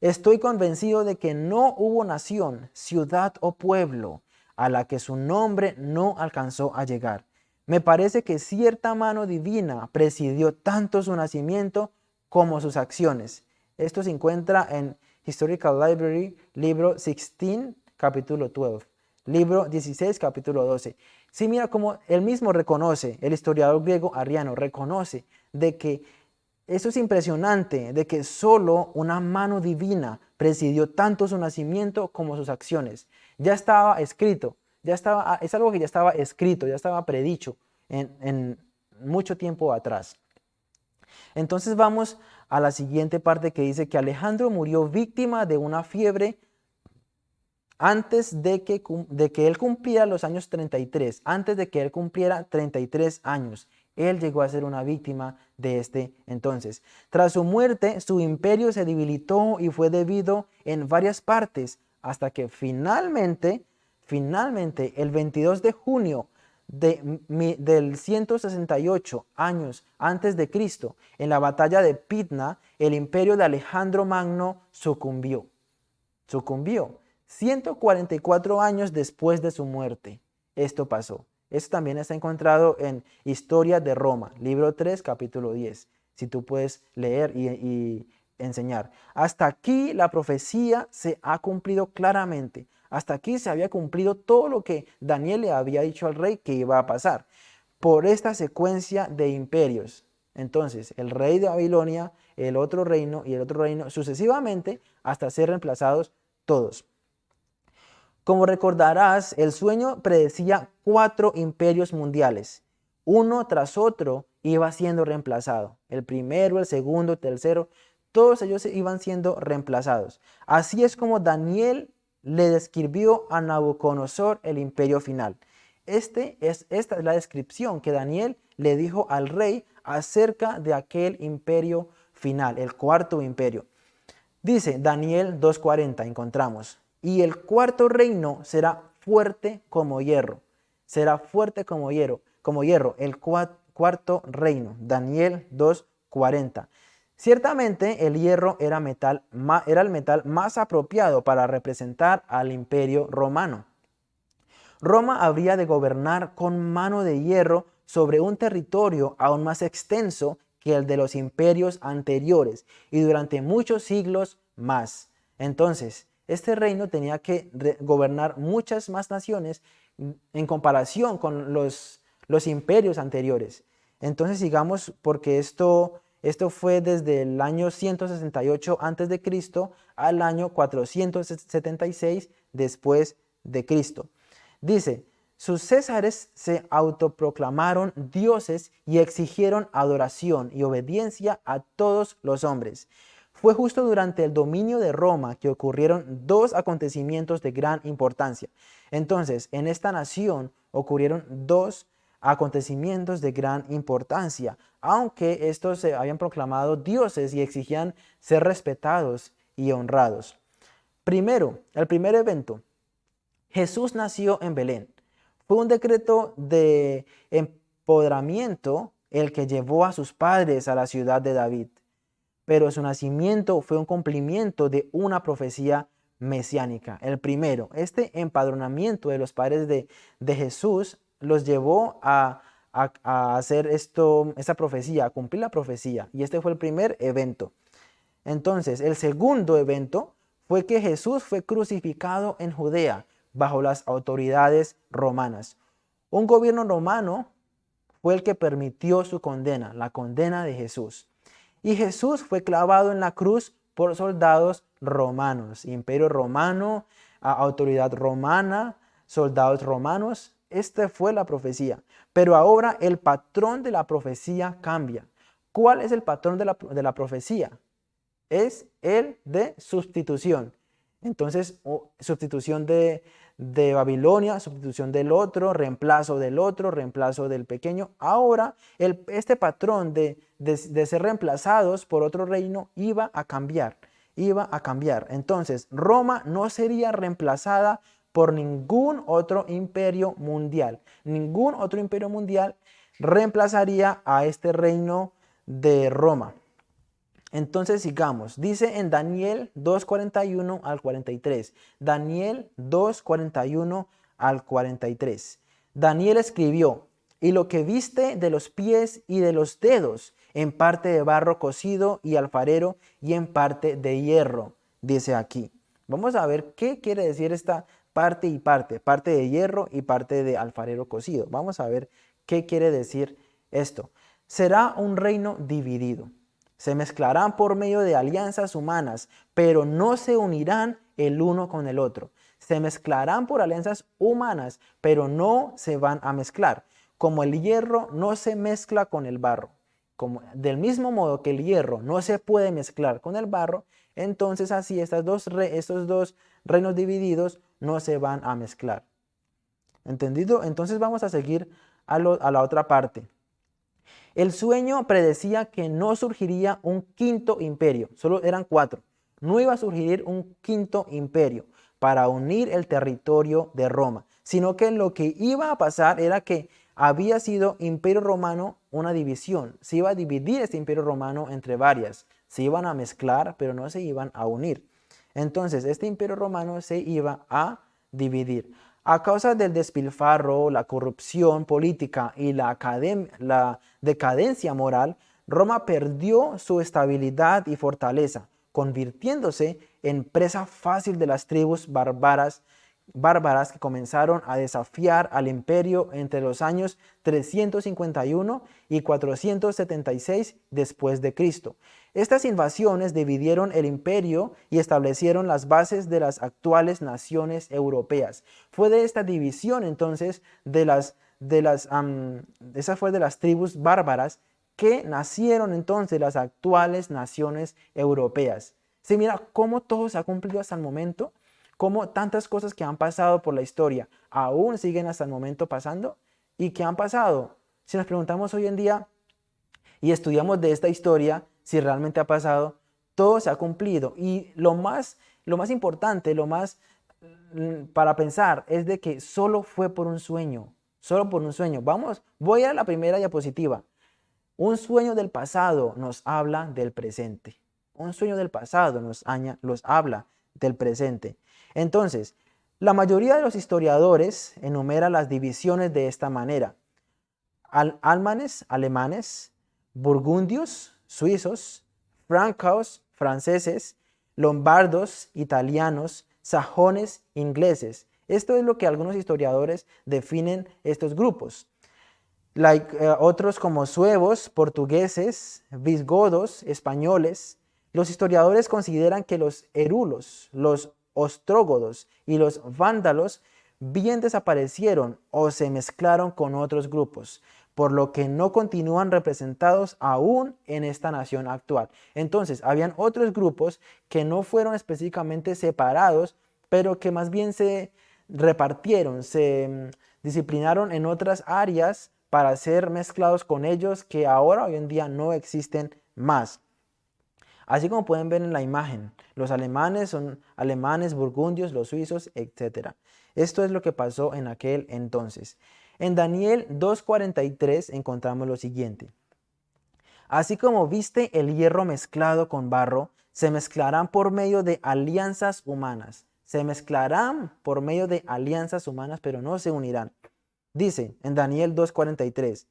Estoy convencido de que no hubo nación, ciudad o pueblo a la que su nombre no alcanzó a llegar. Me parece que cierta mano divina presidió tanto su nacimiento como sus acciones. Esto se encuentra en Historical Library, libro 16, capítulo 12. Libro 16, capítulo 12. Sí, mira cómo él mismo reconoce, el historiador griego Ariano reconoce de que eso es impresionante, de que solo una mano divina presidió tanto su nacimiento como sus acciones. Ya estaba escrito, ya estaba, es algo que ya estaba escrito, ya estaba predicho en, en mucho tiempo atrás. Entonces vamos a la siguiente parte que dice que Alejandro murió víctima de una fiebre antes de que, de que él cumpliera los años 33, antes de que él cumpliera 33 años, él llegó a ser una víctima de este entonces. Tras su muerte, su imperio se debilitó y fue debido en varias partes, hasta que finalmente, finalmente, el 22 de junio de, del 168 años antes de Cristo, en la batalla de Pitna, el imperio de Alejandro Magno sucumbió. Sucumbió. 144 años después de su muerte, esto pasó. Esto también está encontrado en Historia de Roma, libro 3, capítulo 10, si tú puedes leer y, y enseñar. Hasta aquí la profecía se ha cumplido claramente. Hasta aquí se había cumplido todo lo que Daniel le había dicho al rey que iba a pasar por esta secuencia de imperios. Entonces, el rey de Babilonia, el otro reino y el otro reino, sucesivamente hasta ser reemplazados todos. Como recordarás, el sueño predecía cuatro imperios mundiales. Uno tras otro iba siendo reemplazado. El primero, el segundo, el tercero, todos ellos iban siendo reemplazados. Así es como Daniel le describió a Nabucodonosor el imperio final. Este es, esta es la descripción que Daniel le dijo al rey acerca de aquel imperio final, el cuarto imperio. Dice Daniel 2.40, encontramos, y el cuarto reino será fuerte como hierro. Será fuerte como hierro, como hierro, el cuarto reino. Daniel 2.40. Ciertamente el hierro era, metal, era el metal más apropiado para representar al imperio romano. Roma habría de gobernar con mano de hierro sobre un territorio aún más extenso que el de los imperios anteriores y durante muchos siglos más. Entonces, este reino tenía que gobernar muchas más naciones en comparación con los, los imperios anteriores. Entonces sigamos porque esto, esto fue desde el año 168 a.C. al año 476 después de Cristo. Dice, sus césares se autoproclamaron dioses y exigieron adoración y obediencia a todos los hombres. Fue justo durante el dominio de Roma que ocurrieron dos acontecimientos de gran importancia. Entonces, en esta nación ocurrieron dos acontecimientos de gran importancia, aunque estos se habían proclamado dioses y exigían ser respetados y honrados. Primero, el primer evento, Jesús nació en Belén. Fue un decreto de empoderamiento el que llevó a sus padres a la ciudad de David pero su nacimiento fue un cumplimiento de una profecía mesiánica. El primero, este empadronamiento de los padres de, Jesús los llevó a, hacer esto, esta profecía, a cumplir la profecía. Y este fue el primer evento. Entonces, el segundo evento fue que Jesús fue crucificado en Judea bajo las autoridades romanas. Un gobierno romano fue el que permitió su condena, la condena de Jesús. Y Jesús fue clavado en la cruz por soldados romanos, imperio romano, autoridad romana, soldados romanos. Esta fue la profecía. Pero ahora el patrón de la profecía cambia. ¿Cuál es el patrón de la, de la profecía? Es el de sustitución. Entonces, sustitución de, de Babilonia, sustitución del otro, reemplazo del otro, reemplazo del pequeño. Ahora, este patrón de, de, ser reemplazados por otro reino iba a cambiar, iba a cambiar. Entonces, Roma no sería reemplazada por ningún otro imperio mundial. Ningún otro imperio mundial reemplazaría a este reino de Roma. Entonces sigamos. Dice en Daniel 2.41 al 43. Daniel 2.41 al 43. Daniel escribió, y lo que viste de los pies y de los dedos, en parte de barro cocido y alfarero y en parte de hierro, dice aquí. Vamos a ver qué quiere decir esta parte y parte, parte de hierro y parte de alfarero cocido. Vamos a ver qué quiere decir esto. Será un reino dividido se mezclarán por medio de alianzas humanas, pero no se unirán el uno con el otro. Se mezclarán por alianzas humanas, pero no se van a mezclar. Como el hierro no se mezcla con el barro. Como, del mismo modo que el hierro no se puede mezclar con el barro, entonces así dos estos dos reinos divididos no se van a mezclar. ¿Entendido? Entonces vamos a seguir a la otra parte. El sueño predecía que no surgiría un quinto imperio, solo eran cuatro. No iba a surgir un quinto imperio para unir el territorio de Roma, sino que lo que iba a pasar era que había sido imperio romano una división. Se iba a dividir este imperio romano entre varias. Se iban a mezclar, pero no se iban a unir. Entonces, este imperio romano se iba a dividir. A causa del despilfarro, la corrupción política y la, decadencia moral, Roma perdió su estabilidad y fortaleza, convirtiéndose en presa fácil de las tribus bárbaras bárbaras que comenzaron a desafiar al imperio entre los años 351 y 476 después de Cristo. Estas invasiones dividieron el imperio y establecieron las bases de las actuales naciones europeas. Fue de esta división entonces de las de las esa fue de las tribus bárbaras que nacieron entonces las actuales naciones europeas. Se mira cómo todo se ha cumplido hasta el momento cómo tantas cosas que han pasado por la historia aún siguen hasta el momento pasando y que han pasado. Si nos preguntamos hoy en día y estudiamos de esta historia, si realmente ha pasado, todo se ha cumplido. Y lo más, lo más importante, lo más mm, para pensar es de que solo fue por un sueño, solo por un sueño. Vamos, voy a la primera diapositiva. Un sueño del pasado nos habla del presente. Un sueño del pasado nos, habla del presente. Entonces, la mayoría de los historiadores enumera las divisiones de esta manera. almanes, alemanes, burgundios, suizos, francos, franceses, lombardos, italianos, sajones, ingleses. Esto es lo que algunos historiadores definen estos grupos. Eh, otros como suevos, portugueses, visigodos, españoles. Los historiadores consideran que los erulos, los ostrógodos y los vándalos bien desaparecieron o se mezclaron con otros grupos, por lo que no continúan representados aún en esta nación actual. Entonces, habían otros grupos que no fueron específicamente separados, pero que más bien se repartieron, se mm, disciplinaron en otras áreas para ser mezclados con ellos que ahora hoy en día no existen más. Así como pueden ver en la imagen, los alemanes son alemanes, burgundios, los suizos, etc. Esto es lo que pasó en aquel entonces. En Daniel 2.43 encontramos lo siguiente. Así como viste el hierro mezclado con barro, se mezclarán por medio de alianzas humanas. Se mezclarán por medio de alianzas humanas, pero no se unirán. Dice en Daniel 2.43,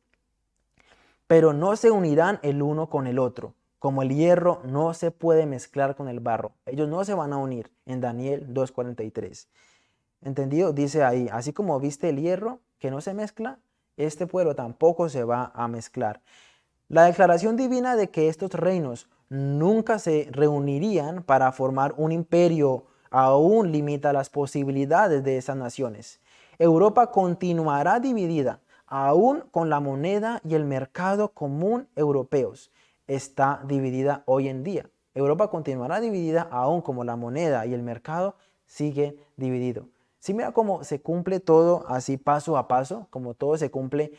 pero no se unirán el uno con el otro, como el hierro no se puede mezclar con el barro. Ellos no se van a unir en Daniel 2.43. ¿Entendido? Dice ahí, así como viste el hierro que no se mezcla, este pueblo tampoco se va a mezclar. La declaración divina de que estos reinos nunca se reunirían para formar un imperio aún limita las posibilidades de esas naciones. Europa continuará dividida, aún con la moneda y el mercado común europeos está dividida hoy en día. Europa continuará dividida aún como la moneda y el mercado sigue dividido. Si mira cómo se cumple todo así paso a paso, como todo se cumple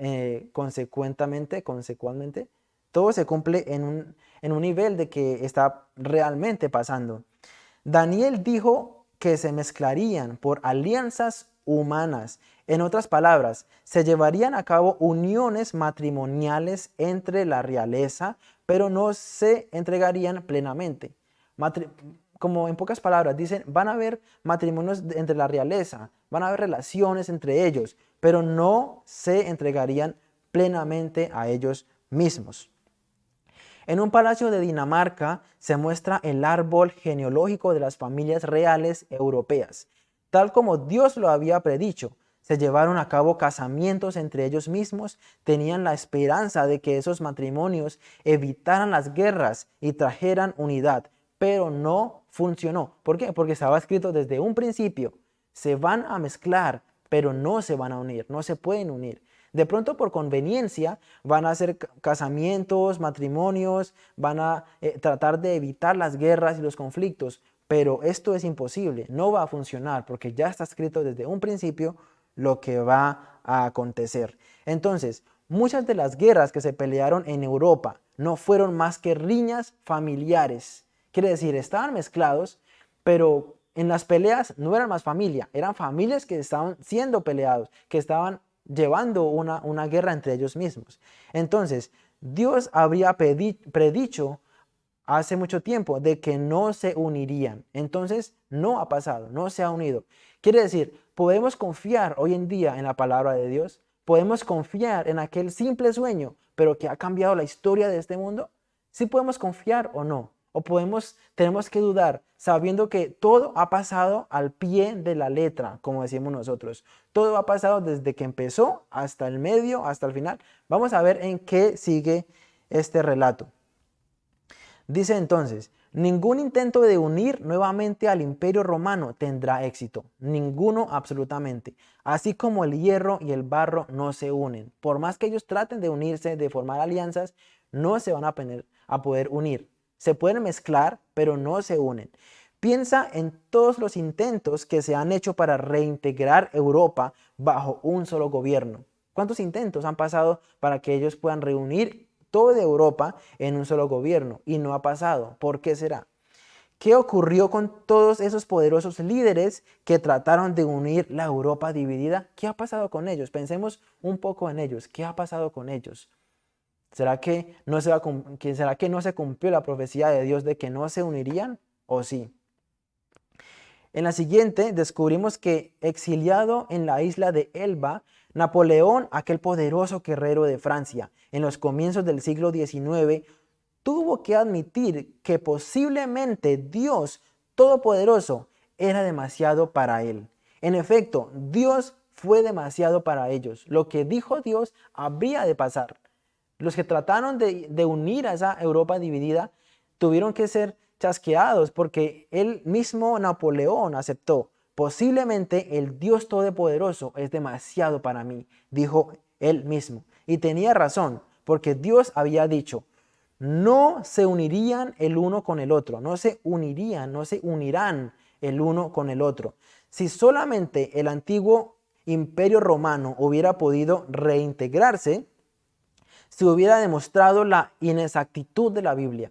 eh, consecuentemente, consecuentemente, todo se cumple en un, en un nivel de que está realmente pasando. Daniel dijo que se mezclarían por alianzas humanas. En otras palabras, se llevarían a cabo uniones matrimoniales entre la realeza, pero no se entregarían plenamente. Como en pocas palabras, dicen, van a haber matrimonios entre la realeza, van a haber relaciones entre ellos, pero no se entregarían plenamente a ellos mismos. En un palacio de Dinamarca se muestra el árbol genealógico de las familias reales europeas. Tal como Dios lo había predicho, se llevaron a cabo casamientos entre ellos mismos, tenían la esperanza de que esos matrimonios evitaran las guerras y trajeran unidad, pero no funcionó. ¿Por qué? Porque estaba escrito desde un principio, se van a mezclar, pero no se van a unir, no se pueden unir. De pronto por conveniencia van a hacer casamientos, matrimonios, van a eh, tratar de evitar las guerras y los conflictos, pero esto es imposible, no va a funcionar porque ya está escrito desde un principio lo que va a acontecer. Entonces, muchas de las guerras que se pelearon en Europa no fueron más que riñas familiares. Quiere decir, estaban mezclados, pero en las peleas no eran más familia, eran familias que estaban siendo peleados, que estaban llevando una, una guerra entre ellos mismos. Entonces, Dios habría predicho hace mucho tiempo de que no se unirían. Entonces, no ha pasado, no se ha unido. Quiere decir, podemos confiar hoy en día en la palabra de Dios, podemos confiar en aquel simple sueño, pero que ha cambiado la historia de este mundo. ¿Sí podemos confiar o no? O podemos, tenemos que dudar, sabiendo que todo ha pasado al pie de la letra, como decimos nosotros. Todo ha pasado desde que empezó hasta el medio, hasta el final. Vamos a ver en qué sigue este relato. Dice entonces, ningún intento de unir nuevamente al imperio romano tendrá éxito, ninguno absolutamente, así como el hierro y el barro no se unen. Por más que ellos traten de unirse, de formar alianzas, no se van a, a poder unir. Se pueden mezclar, pero no se unen. Piensa en todos los intentos que se han hecho para reintegrar Europa bajo un solo gobierno. ¿Cuántos intentos han pasado para que ellos puedan reunir toda Europa en un solo gobierno y no ha pasado. ¿Por qué será? ¿Qué ocurrió con todos esos poderosos líderes que trataron de unir la Europa dividida? ¿Qué ha pasado con ellos? Pensemos un poco en ellos. ¿Qué ha pasado con ellos? ¿Será que no se, ¿será que no se cumplió la profecía de Dios de que no se unirían? ¿O sí? En la siguiente descubrimos que exiliado en la isla de Elba, Napoleón, aquel poderoso guerrero de Francia, en los comienzos del siglo XIX, tuvo que admitir que posiblemente Dios Todopoderoso era demasiado para él. En efecto, Dios fue demasiado para ellos. Lo que dijo Dios habría de pasar. Los que trataron de, unir a esa Europa dividida tuvieron que ser chasqueados porque él mismo Napoleón aceptó Posiblemente el Dios Todopoderoso es demasiado para mí, dijo él mismo. Y tenía razón, porque Dios había dicho, no se unirían el uno con el otro, no se unirían, no se unirán el uno con el otro. Si solamente el antiguo imperio romano hubiera podido reintegrarse, se hubiera demostrado la inexactitud de la Biblia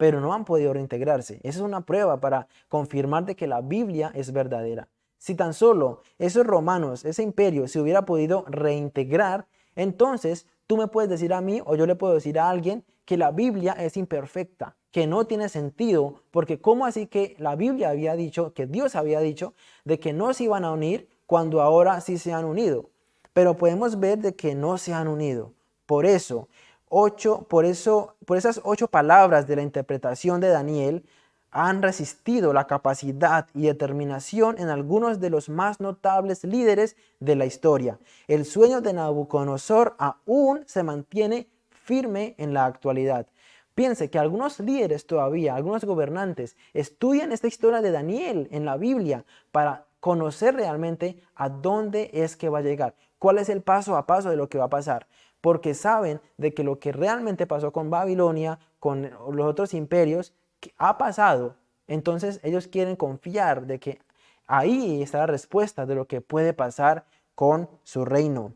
pero no han podido reintegrarse. Esa es una prueba para confirmar de que la Biblia es verdadera. Si tan solo esos romanos, ese imperio, se hubiera podido reintegrar, entonces tú me puedes decir a mí o yo le puedo decir a alguien que la Biblia es imperfecta, que no tiene sentido, porque ¿cómo así que la Biblia había dicho, que Dios había dicho, de que no se iban a unir cuando ahora sí se han unido? Pero podemos ver de que no se han unido. Por eso, ocho, por eso, por esas ocho palabras de la interpretación de Daniel, han resistido la capacidad y determinación en algunos de los más notables líderes de la historia. El sueño de Nabucodonosor aún se mantiene firme en la actualidad. Piense que algunos líderes todavía, algunos gobernantes, estudian esta historia de Daniel en la Biblia para conocer realmente a dónde es que va a llegar, cuál es el paso a paso de lo que va a pasar porque saben de que lo que realmente pasó con Babilonia, con los otros imperios, ha pasado. Entonces ellos quieren confiar de que ahí está la respuesta de lo que puede pasar con su reino.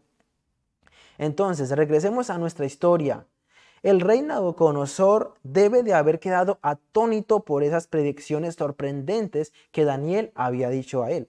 Entonces, regresemos a nuestra historia. El rey Nabucodonosor debe de haber quedado atónito por esas predicciones sorprendentes que Daniel había dicho a él.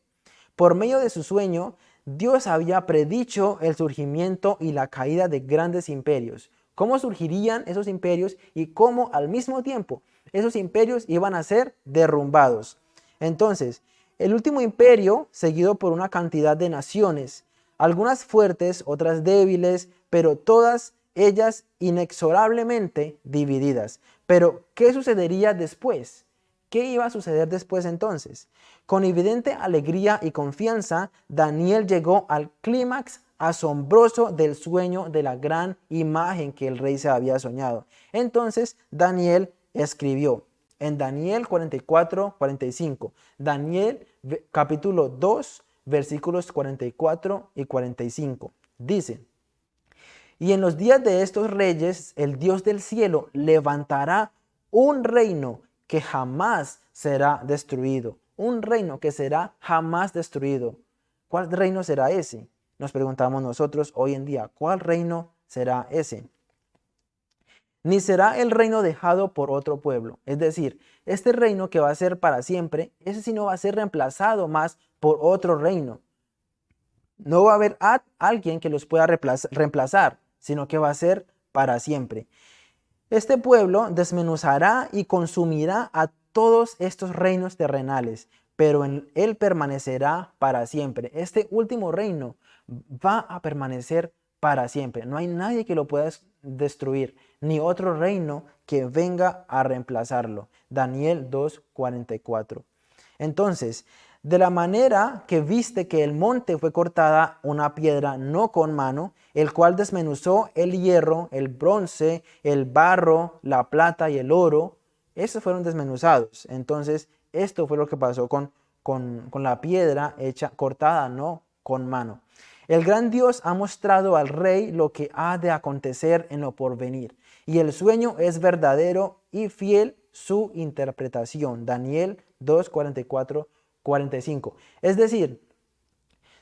Por medio de su sueño, Dios había predicho el surgimiento y la caída de grandes imperios. Cómo surgirían esos imperios y cómo al mismo tiempo esos imperios iban a ser derrumbados. Entonces, el último imperio, seguido por una cantidad de naciones, algunas fuertes, otras débiles, pero todas ellas inexorablemente divididas. Pero, ¿qué sucedería después? ¿Qué iba a suceder después entonces? Con evidente alegría y confianza, Daniel llegó al clímax asombroso del sueño de la gran imagen que el rey se había soñado. Entonces Daniel escribió en Daniel 44, 45, Daniel capítulo 2, versículos 44 y 45. Dice, y en los días de estos reyes, el Dios del cielo levantará un reino que jamás será destruido. Un reino que será jamás destruido. ¿Cuál reino será ese? Nos preguntamos nosotros hoy en día, ¿cuál reino será ese? Ni será el reino dejado por otro pueblo. Es decir, este reino que va a ser para siempre, ese sí no va a ser reemplazado más por otro reino. No va a haber alguien que los pueda reemplazar, sino que va a ser para siempre. Este pueblo desmenuzará y consumirá a todos estos reinos terrenales, pero en él permanecerá para siempre. Este último reino va a permanecer para siempre. No hay nadie que lo pueda destruir, ni otro reino que venga a reemplazarlo. Daniel 2.44. Entonces, de la manera que viste que el monte fue cortada una piedra no con mano, el cual desmenuzó el hierro, el bronce, el barro, la plata y el oro, esos fueron desmenuzados. Entonces, esto fue lo que pasó con, con, con la piedra hecha cortada no con mano. El gran Dios ha mostrado al rey lo que ha de acontecer en lo porvenir, y el sueño es verdadero y fiel su interpretación. Daniel 2, 44, 45. Es decir,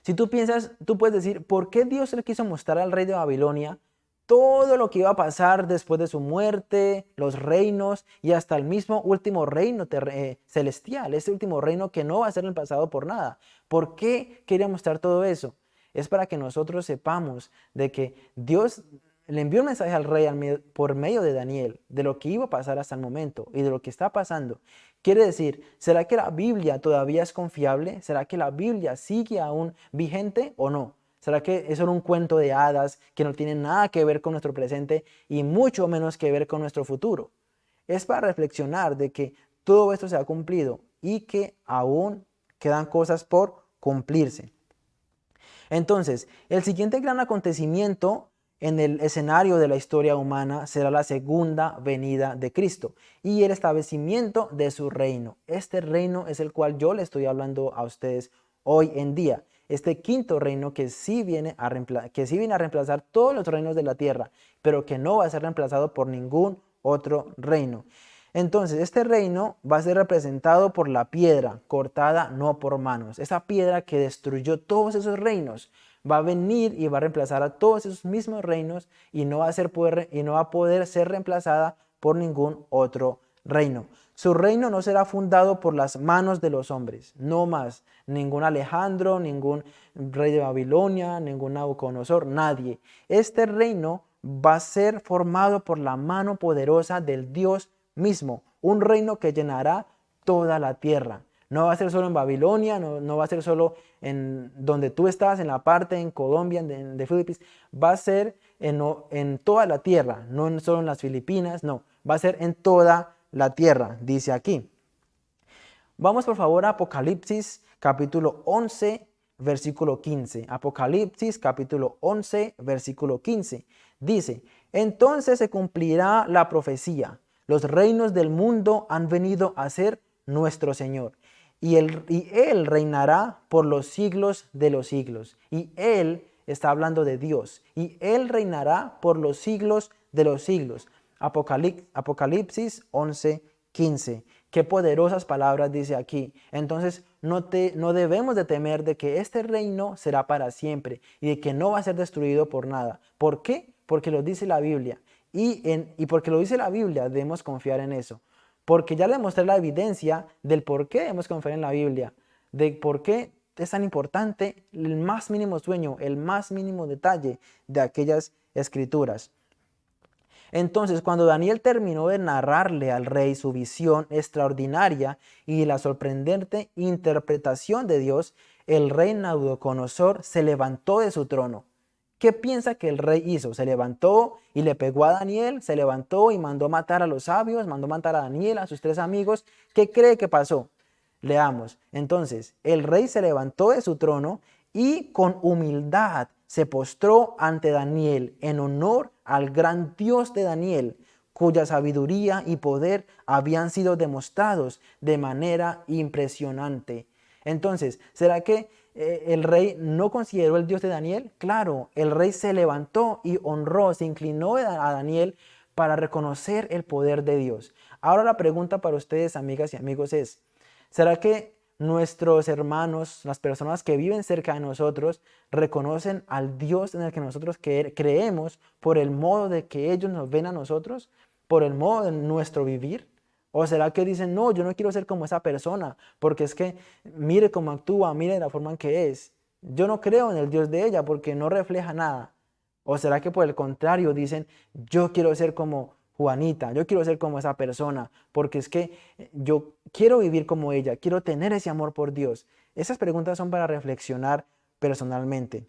si tú piensas, tú puedes decir, ¿por qué Dios le quiso mostrar al rey de Babilonia todo lo que iba a pasar después de su muerte, los reinos y hasta el mismo último reino eh, celestial, ese último reino que no va a ser reemplazado por nada? ¿Por qué quería mostrar todo eso? Es para que nosotros sepamos de que Dios le envió un mensaje al rey por medio de Daniel de lo que iba a pasar hasta el momento y de lo que está pasando. Quiere decir, ¿será que la Biblia todavía es confiable? ¿Será que la Biblia sigue aún vigente o no? ¿Será que es solo un cuento de hadas que no tiene nada que ver con nuestro presente y mucho menos que ver con nuestro futuro? Es para reflexionar de que todo esto se ha cumplido y que aún quedan cosas por cumplirse. Entonces, el siguiente gran acontecimiento en el escenario de la historia humana será la segunda venida de Cristo y el establecimiento de su reino. Este reino es el cual yo le estoy hablando a ustedes hoy en día. Este quinto reino que sí, viene a que sí viene a reemplazar todos los reinos de la tierra, pero que no va a ser reemplazado por ningún otro reino. Entonces, este reino va a ser representado por la piedra cortada no por manos. Esa piedra que destruyó todos esos reinos va a venir y va a reemplazar a todos esos mismos reinos y no va a, ser poder, y no va a poder ser reemplazada por ningún otro reino. Su reino no será fundado por las manos de los hombres, no más. Ningún Alejandro, ningún rey de Babilonia, ningún Nabucodonosor, nadie. Este reino va a ser formado por la mano poderosa del Dios mismo, un reino que llenará toda la tierra. No va a ser solo en Babilonia, no, va a ser solo en donde tú estás, en la parte en Colombia, de, de Filipinas, va a ser en, en, toda la tierra, no solo en las Filipinas, no, va a ser en toda la tierra, dice aquí. Vamos por favor a Apocalipsis capítulo 11, versículo 15. Apocalipsis capítulo 11, versículo 15. Dice, entonces se cumplirá la profecía. Los reinos del mundo han venido a ser nuestro Señor y él, reinará por los siglos de los siglos. Y Él está hablando de Dios. Y Él reinará por los siglos de los siglos. Apocalipsis 11, 15. Qué poderosas palabras dice aquí. Entonces no, no debemos de temer de que este reino será para siempre y de que no va a ser destruido por nada. ¿Por qué? Porque lo dice la Biblia. Y, en, y porque lo dice la Biblia debemos confiar en eso. Porque ya le mostré la evidencia del por qué debemos confiar en la Biblia, de por qué es tan importante el más mínimo sueño, el más mínimo detalle de aquellas escrituras. Entonces, cuando Daniel terminó de narrarle al rey su visión extraordinaria y la sorprendente interpretación de Dios, el rey Nabucodonosor se levantó de su trono ¿Qué piensa que el rey hizo? Se levantó y le pegó a Daniel, se levantó y mandó matar a los sabios, mandó matar a Daniel, a sus tres amigos. ¿Qué cree que pasó? Leamos. Entonces, el rey se levantó de su trono y con humildad se postró ante Daniel en honor al gran Dios de Daniel, cuya sabiduría y poder habían sido demostrados de manera impresionante. Entonces, ¿será que el rey no consideró el Dios de Daniel? Claro, el rey se levantó y honró, se inclinó a Daniel para reconocer el poder de Dios. Ahora la pregunta para ustedes, amigas y amigos, es, ¿será que nuestros hermanos, las personas que viven cerca de nosotros, reconocen al Dios en el que nosotros creemos por el modo de que ellos nos ven a nosotros, por el modo de nuestro vivir? ¿O será que dicen, no, yo no quiero ser como esa persona, porque es que mire cómo actúa, mire la forma en que es? Yo no creo en el Dios de ella porque no refleja nada. ¿O será que por el contrario dicen, yo quiero ser como Juanita, yo quiero ser como esa persona, porque es que yo quiero vivir como ella, quiero tener ese amor por Dios? Esas preguntas son para reflexionar personalmente.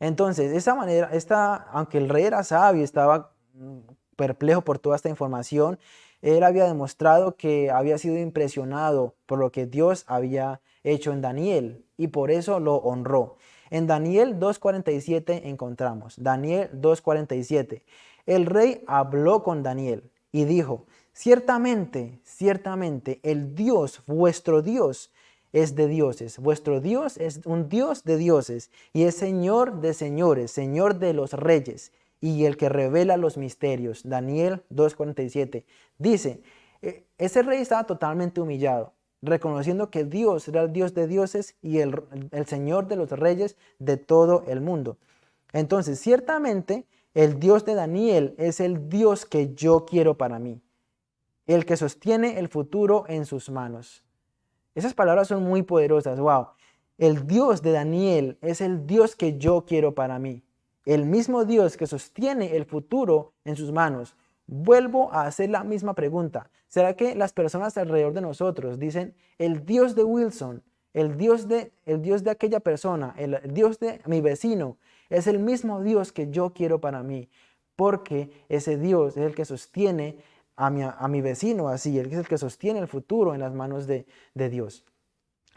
Entonces, esta manera, esta, aunque el rey era sabio, estaba mm, perplejo por toda esta información, él había demostrado que había sido impresionado por lo que Dios había hecho en Daniel y por eso lo honró. En Daniel 2.47 encontramos, Daniel 2.47, el rey habló con Daniel y dijo, ciertamente, ciertamente, el Dios, vuestro Dios, es de dioses. Vuestro Dios es un Dios de dioses y es Señor de señores, Señor de los reyes y el que revela los misterios. Daniel 2.47 dice, e, ese rey estaba totalmente humillado, reconociendo que Dios era el Dios de dioses y el, el Señor de los reyes de todo el mundo. Entonces, ciertamente, el Dios de Daniel es el Dios que yo quiero para mí, el que sostiene el futuro en sus manos. Esas palabras son muy poderosas, wow. El Dios de Daniel es el Dios que yo quiero para mí el mismo Dios que sostiene el futuro en sus manos. Vuelvo a hacer la misma pregunta. ¿Será que las personas alrededor de nosotros dicen, el Dios de Wilson, el Dios de, el Dios de aquella persona, el Dios de mi vecino, es el mismo Dios que yo quiero para mí? Porque ese Dios es el que sostiene a mi, a mi vecino así, es el que sostiene el futuro en las manos de, de Dios.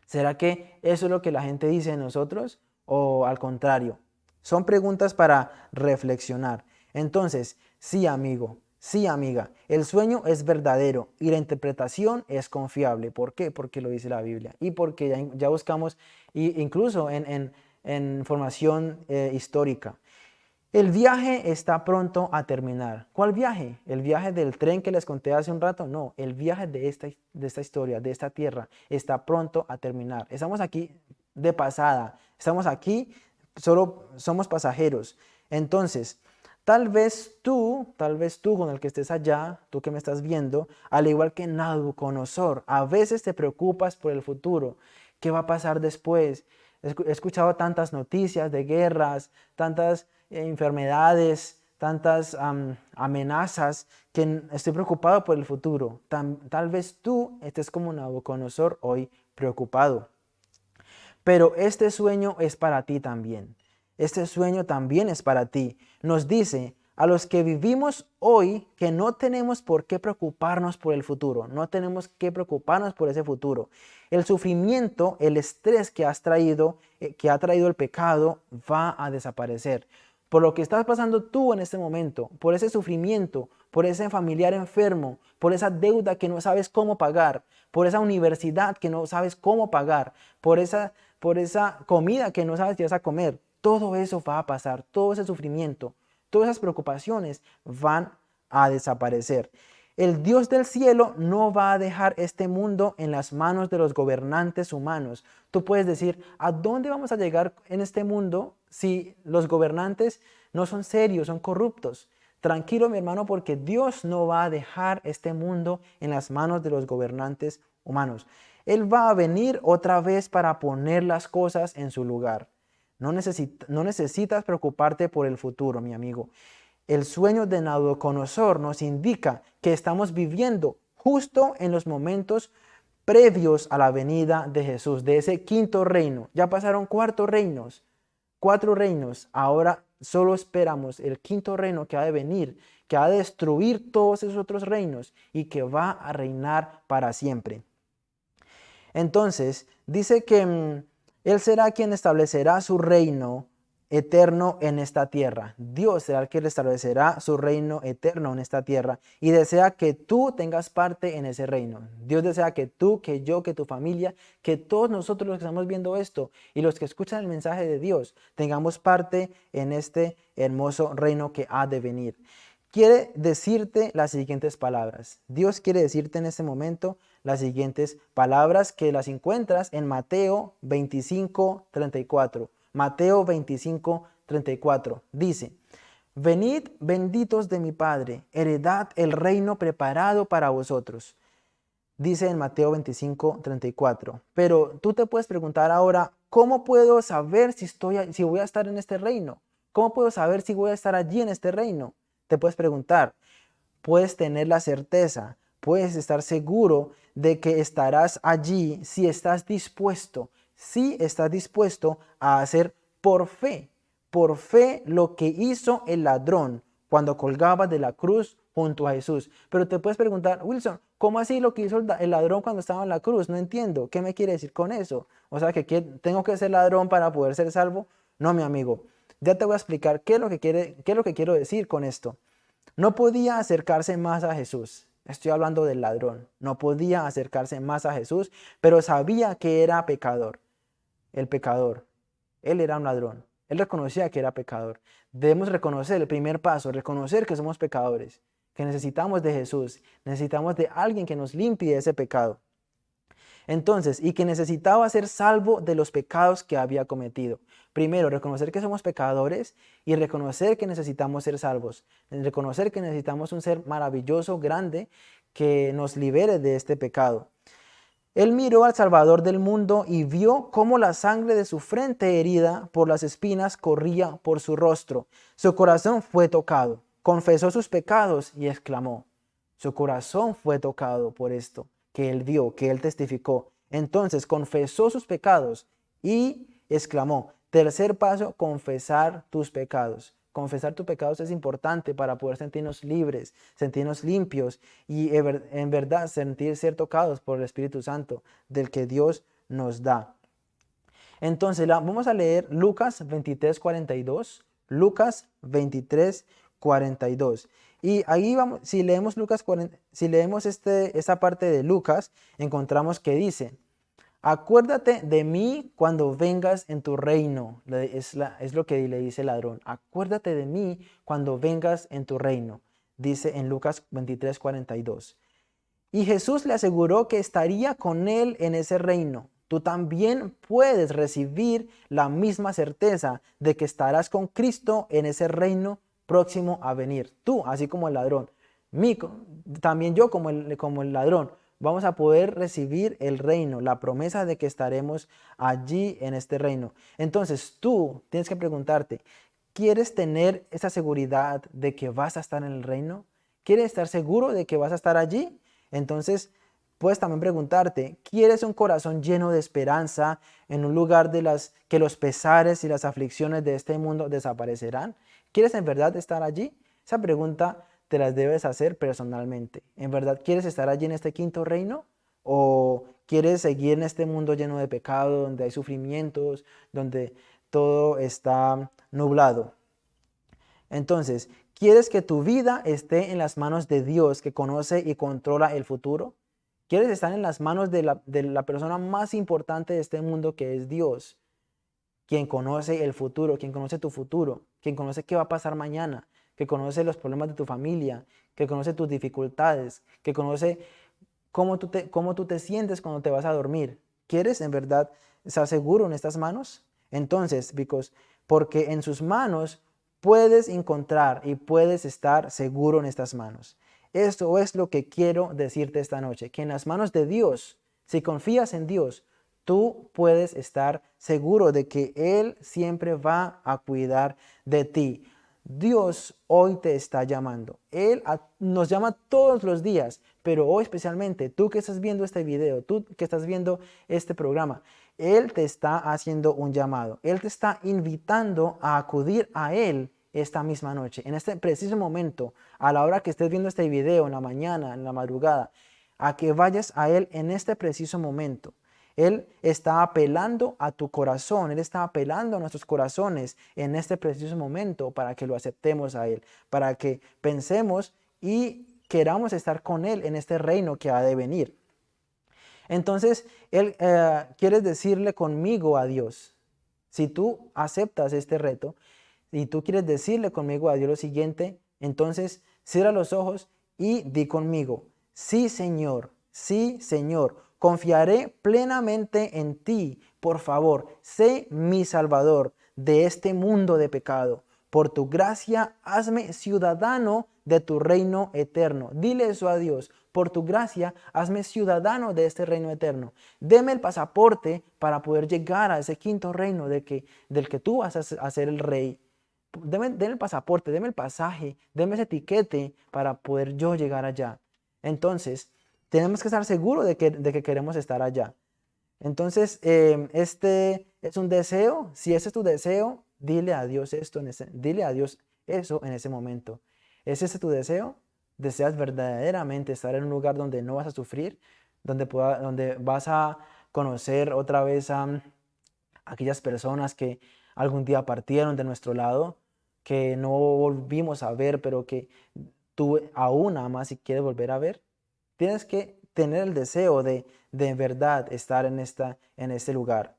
¿Será que eso es lo que la gente dice de nosotros? ¿O al contrario? Son preguntas para reflexionar. Entonces, sí amigo, sí amiga, el sueño es verdadero y la interpretación es confiable. ¿Por qué? Porque lo dice la Biblia y porque ya, buscamos incluso en, en, formación eh, histórica. El viaje está pronto a terminar. ¿Cuál viaje? ¿El viaje del tren que les conté hace un rato? No, el viaje de esta, de esta historia, de esta tierra, está pronto a terminar. Estamos aquí de pasada, estamos aquí solo somos pasajeros. Entonces, tal vez tú, tal vez tú con el que estés allá, tú que me estás viendo, al igual que Nabucodonosor, a veces te preocupas por el futuro. ¿Qué va a pasar después? He escuchado tantas noticias de guerras, tantas eh, enfermedades, tantas amenazas, que estoy preocupado por el futuro. tal vez tú estés como Nabucodonosor hoy preocupado. Pero este sueño es para ti también. Este sueño también es para ti. Nos dice a los que vivimos hoy que no tenemos por qué preocuparnos por el futuro. No tenemos que preocuparnos por ese futuro. El sufrimiento, el estrés que has traído, eh, que ha traído el pecado, va a desaparecer. Por lo que estás pasando tú en este momento, por ese sufrimiento, por ese familiar enfermo, por esa deuda que no sabes cómo pagar, por esa universidad que no sabes cómo pagar, por esa por esa comida que no sabes si vas a comer. Todo eso va a pasar, todo ese sufrimiento, todas esas preocupaciones van a desaparecer. El Dios del cielo no va a dejar este mundo en las manos de los gobernantes humanos. Tú puedes decir, ¿a dónde vamos a llegar en este mundo si los gobernantes no son serios, son corruptos? Tranquilo mi hermano porque Dios no va a dejar este mundo en las manos de los gobernantes humanos. Él va a venir otra vez para poner las cosas en su lugar. No, necesitas preocuparte por el futuro, mi amigo. El sueño de Nabucodonosor nos indica que estamos viviendo justo en los momentos previos a la venida de Jesús, de ese quinto reino. Ya pasaron cuatro reinos, cuatro reinos. Ahora solo esperamos el quinto reino que ha de venir, que ha de destruir todos esos otros reinos y que va a reinar para siempre. Entonces, dice que mm, Él será quien establecerá su reino eterno en esta tierra. Dios será el que establecerá su reino eterno en esta tierra y desea que tú tengas parte en ese reino. Dios desea que tú, que yo, que tu familia, que todos nosotros los que estamos viendo esto y los que escuchan el mensaje de Dios, tengamos parte en este hermoso reino que ha de venir. quiere decirte las siguientes palabras. Dios quiere decirte en este momento las siguientes palabras que las encuentras en Mateo 25, 34. Mateo 25, 34. Dice, Venid benditos de mi Padre, heredad el reino preparado para vosotros. Dice en Mateo 25, 34. Pero tú te puedes preguntar ahora, ¿cómo puedo saber si, estoy, si voy a estar en este reino? ¿Cómo puedo saber si voy a estar allí en este reino? Te puedes preguntar. Puedes tener la certeza, puedes estar seguro de que estarás allí si estás dispuesto, si estás dispuesto a hacer por fe, por fe lo que hizo el ladrón cuando colgaba de la cruz junto a Jesús. Pero te puedes preguntar, Wilson, ¿cómo así lo que hizo el ladrón cuando estaba en la cruz? No entiendo. ¿Qué me quiere decir con eso? O sea, que tengo que ser ladrón para poder ser salvo. No, mi amigo. Ya te voy a explicar qué es lo que, qué es lo que quiero decir con esto. No podía acercarse más a Jesús. Estoy hablando del ladrón. No podía acercarse más a Jesús, pero sabía que era pecador. El pecador. Él era un ladrón. Él reconocía que era pecador. Debemos reconocer el primer paso, reconocer que somos pecadores, que necesitamos de Jesús, necesitamos de alguien que nos limpie ese pecado. Entonces, y que necesitaba ser salvo de los pecados que había cometido. Primero, reconocer que somos pecadores y reconocer que necesitamos ser salvos. Reconocer que necesitamos un ser maravilloso, grande, que nos libere de este pecado. Él miró al Salvador del mundo y vio cómo la sangre de su frente herida por las espinas corría por su rostro. Su corazón fue tocado, confesó sus pecados y exclamó. Su corazón fue tocado por esto que él vio, que él testificó. Entonces confesó sus pecados y exclamó. Tercer paso, confesar tus pecados. Confesar tus pecados es importante para poder sentirnos libres, sentirnos limpios y en verdad sentir ser tocados por el Espíritu Santo del que Dios nos da. Entonces vamos a leer Lucas 23, 42. Lucas 23, 42. Y ahí vamos, si leemos Lucas si leemos este, esta parte de Lucas, encontramos que dice, Acuérdate de mí cuando vengas en tu reino. Es, es, lo que le dice el ladrón. Acuérdate de mí cuando vengas en tu reino. Dice en Lucas 23, 42. Y Jesús le aseguró que estaría con él en ese reino. Tú también puedes recibir la misma certeza de que estarás con Cristo en ese reino próximo a venir. Tú, así como el ladrón. Mí, también yo como el, como el ladrón vamos a poder recibir el reino, la promesa de que estaremos allí en este reino. Entonces tú tienes que preguntarte, ¿quieres tener esa seguridad de que vas a estar en el reino? ¿Quieres estar seguro de que vas a estar allí? Entonces puedes también preguntarte, ¿quieres un corazón lleno de esperanza en un lugar de las que los pesares y las aflicciones de este mundo desaparecerán? ¿Quieres en verdad estar allí? Esa pregunta te las debes hacer personalmente. ¿En verdad quieres estar allí en este quinto reino? ¿O quieres seguir en este mundo lleno de pecado, donde hay sufrimientos, donde todo está nublado? Entonces, ¿quieres que tu vida esté en las manos de Dios que conoce y controla el futuro? ¿Quieres estar en las manos de la, de la persona más importante de este mundo que es Dios? Quien conoce el futuro, quien conoce tu futuro, quien conoce qué va a pasar mañana, que conoce los problemas de tu familia, que conoce tus dificultades, que conoce cómo tú te, cómo tú te sientes cuando te vas a dormir. ¿Quieres en verdad estar seguro en estas manos? Entonces, because, porque en sus manos puedes encontrar y puedes estar seguro en estas manos. Esto es lo que quiero decirte esta noche, que en las manos de Dios, si confías en Dios, tú puedes estar seguro de que Él siempre va a cuidar de ti. Dios hoy te está llamando. Él nos llama todos los días, pero hoy especialmente, tú que estás viendo este video, tú que estás viendo este programa, Él te está haciendo un llamado. Él te está invitando a acudir a Él esta misma noche, en este preciso momento, a la hora que estés viendo este video, en la mañana, en la madrugada, a que vayas a Él en este preciso momento. Él está apelando a tu corazón, Él está apelando a nuestros corazones en este preciso momento para que lo aceptemos a Él, para que pensemos y queramos estar con Él en este reino que ha de venir. Entonces, Él eh, quiere decirle conmigo a Dios. Si tú aceptas este reto y tú quieres decirle conmigo a Dios lo siguiente, entonces Cierra los ojos y di conmigo, sí Señor, sí Señor, confiaré plenamente en ti. Por favor, sé mi Salvador de este mundo de pecado. Por tu gracia, hazme ciudadano de tu reino eterno. Dile eso a Dios. Por tu gracia, hazme ciudadano de este reino eterno. Deme el pasaporte para poder llegar a ese quinto reino de que, del que tú vas a ser el rey. Deme, el pasaporte, deme el pasaje, deme ese etiquete para poder yo llegar allá. Entonces, tenemos que estar seguros de que, de que queremos estar allá. Entonces, em, este es un deseo. Si ese es tu deseo, dile a Dios esto, dile a Dios eso en ese momento. ¿Es ese tu deseo? ¿Deseas verdaderamente estar en un lugar donde no vas a sufrir? Donde, donde vas a conocer otra vez a aquellas personas que algún día partieron de nuestro lado, que no volvimos a ver, pero que tú aún amas y quieres volver a ver. Tienes que tener el deseo de de verdad estar en, esta, en este lugar.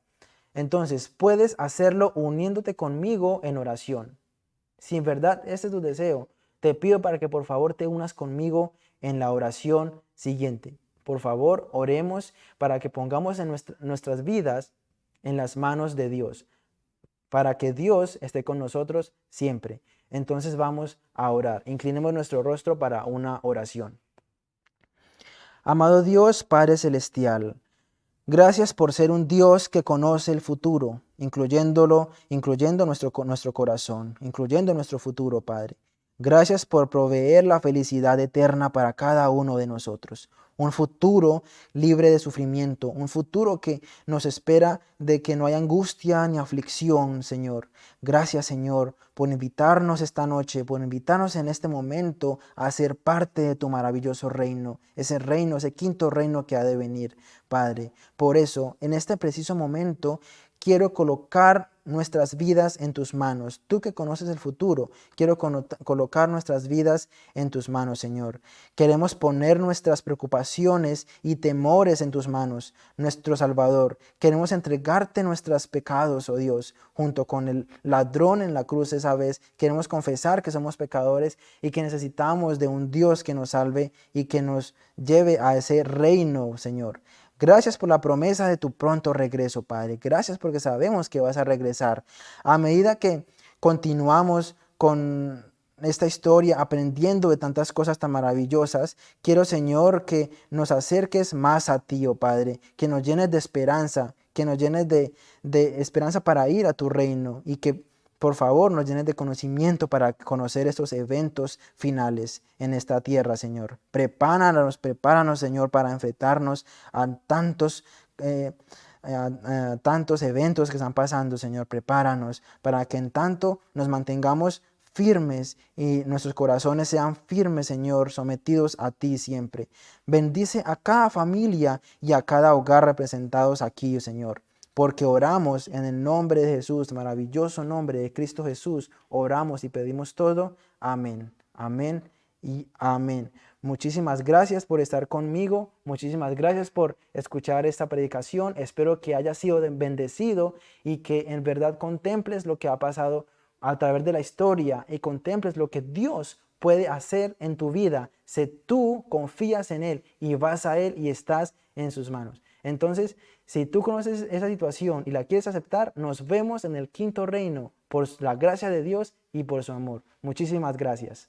Entonces, puedes hacerlo uniéndote conmigo en oración. Si en verdad este es tu deseo, te pido para que por favor te unas conmigo en la oración siguiente. Por favor, oremos para que pongamos en nuestras vidas en las manos de Dios, para que Dios esté con nosotros siempre. Entonces vamos a orar. Inclinemos nuestro rostro para una oración. Amado Dios, Padre Celestial, gracias por ser un Dios que conoce el futuro, incluyéndolo, incluyendo nuestro, nuestro corazón, incluyendo nuestro futuro, Padre. Gracias por proveer la felicidad eterna para cada uno de nosotros un futuro libre de sufrimiento, un futuro que nos espera de que no haya angustia ni aflicción, Señor. Gracias, Señor, por invitarnos esta noche, por invitarnos en este momento a ser parte de tu maravilloso reino, ese reino, ese quinto reino que ha de venir, Padre. Por eso, en este preciso momento, quiero colocar nuestras vidas en tus manos. Tú que conoces el futuro, quiero colocar nuestras vidas en tus manos, Señor. Queremos poner nuestras preocupaciones y temores en tus manos, nuestro Salvador. Queremos entregarte nuestros pecados, oh Dios, junto con el ladrón en la cruz esa vez. Queremos confesar que somos pecadores y que necesitamos de un Dios que nos salve y que nos lleve a ese reino, Señor. Gracias por la promesa de tu pronto regreso, Padre. Gracias porque sabemos que vas a regresar. A medida que continuamos con esta historia, aprendiendo de tantas cosas tan maravillosas, quiero, Señor, que nos acerques más a ti, oh Padre, que nos llenes de esperanza, que nos llenes de, de esperanza para ir a tu reino y que por favor, nos llenes de conocimiento para conocer estos eventos finales en esta tierra, Señor. Prepáranos, prepáranos, Señor, para enfrentarnos a tantos... Eh, tantos eventos que están pasando, Señor, prepáranos para que en tanto nos mantengamos firmes y nuestros corazones sean firmes, Señor, sometidos a ti siempre. Bendice a cada familia y a cada hogar representados aquí, Señor porque oramos en el nombre de Jesús, maravilloso nombre de Cristo Jesús, oramos y pedimos todo. Amén, amén y amén. Muchísimas gracias por estar conmigo, muchísimas gracias por escuchar esta predicación. Espero que haya sido bendecido y que en verdad contemples lo que ha pasado a través de la historia y contemples lo que Dios puede hacer en tu vida si tú confías en Él y vas a Él y estás en sus manos. Entonces, si tú conoces esa situación y la quieres aceptar, nos vemos en el quinto reino por la gracia de Dios y por su amor. Muchísimas gracias.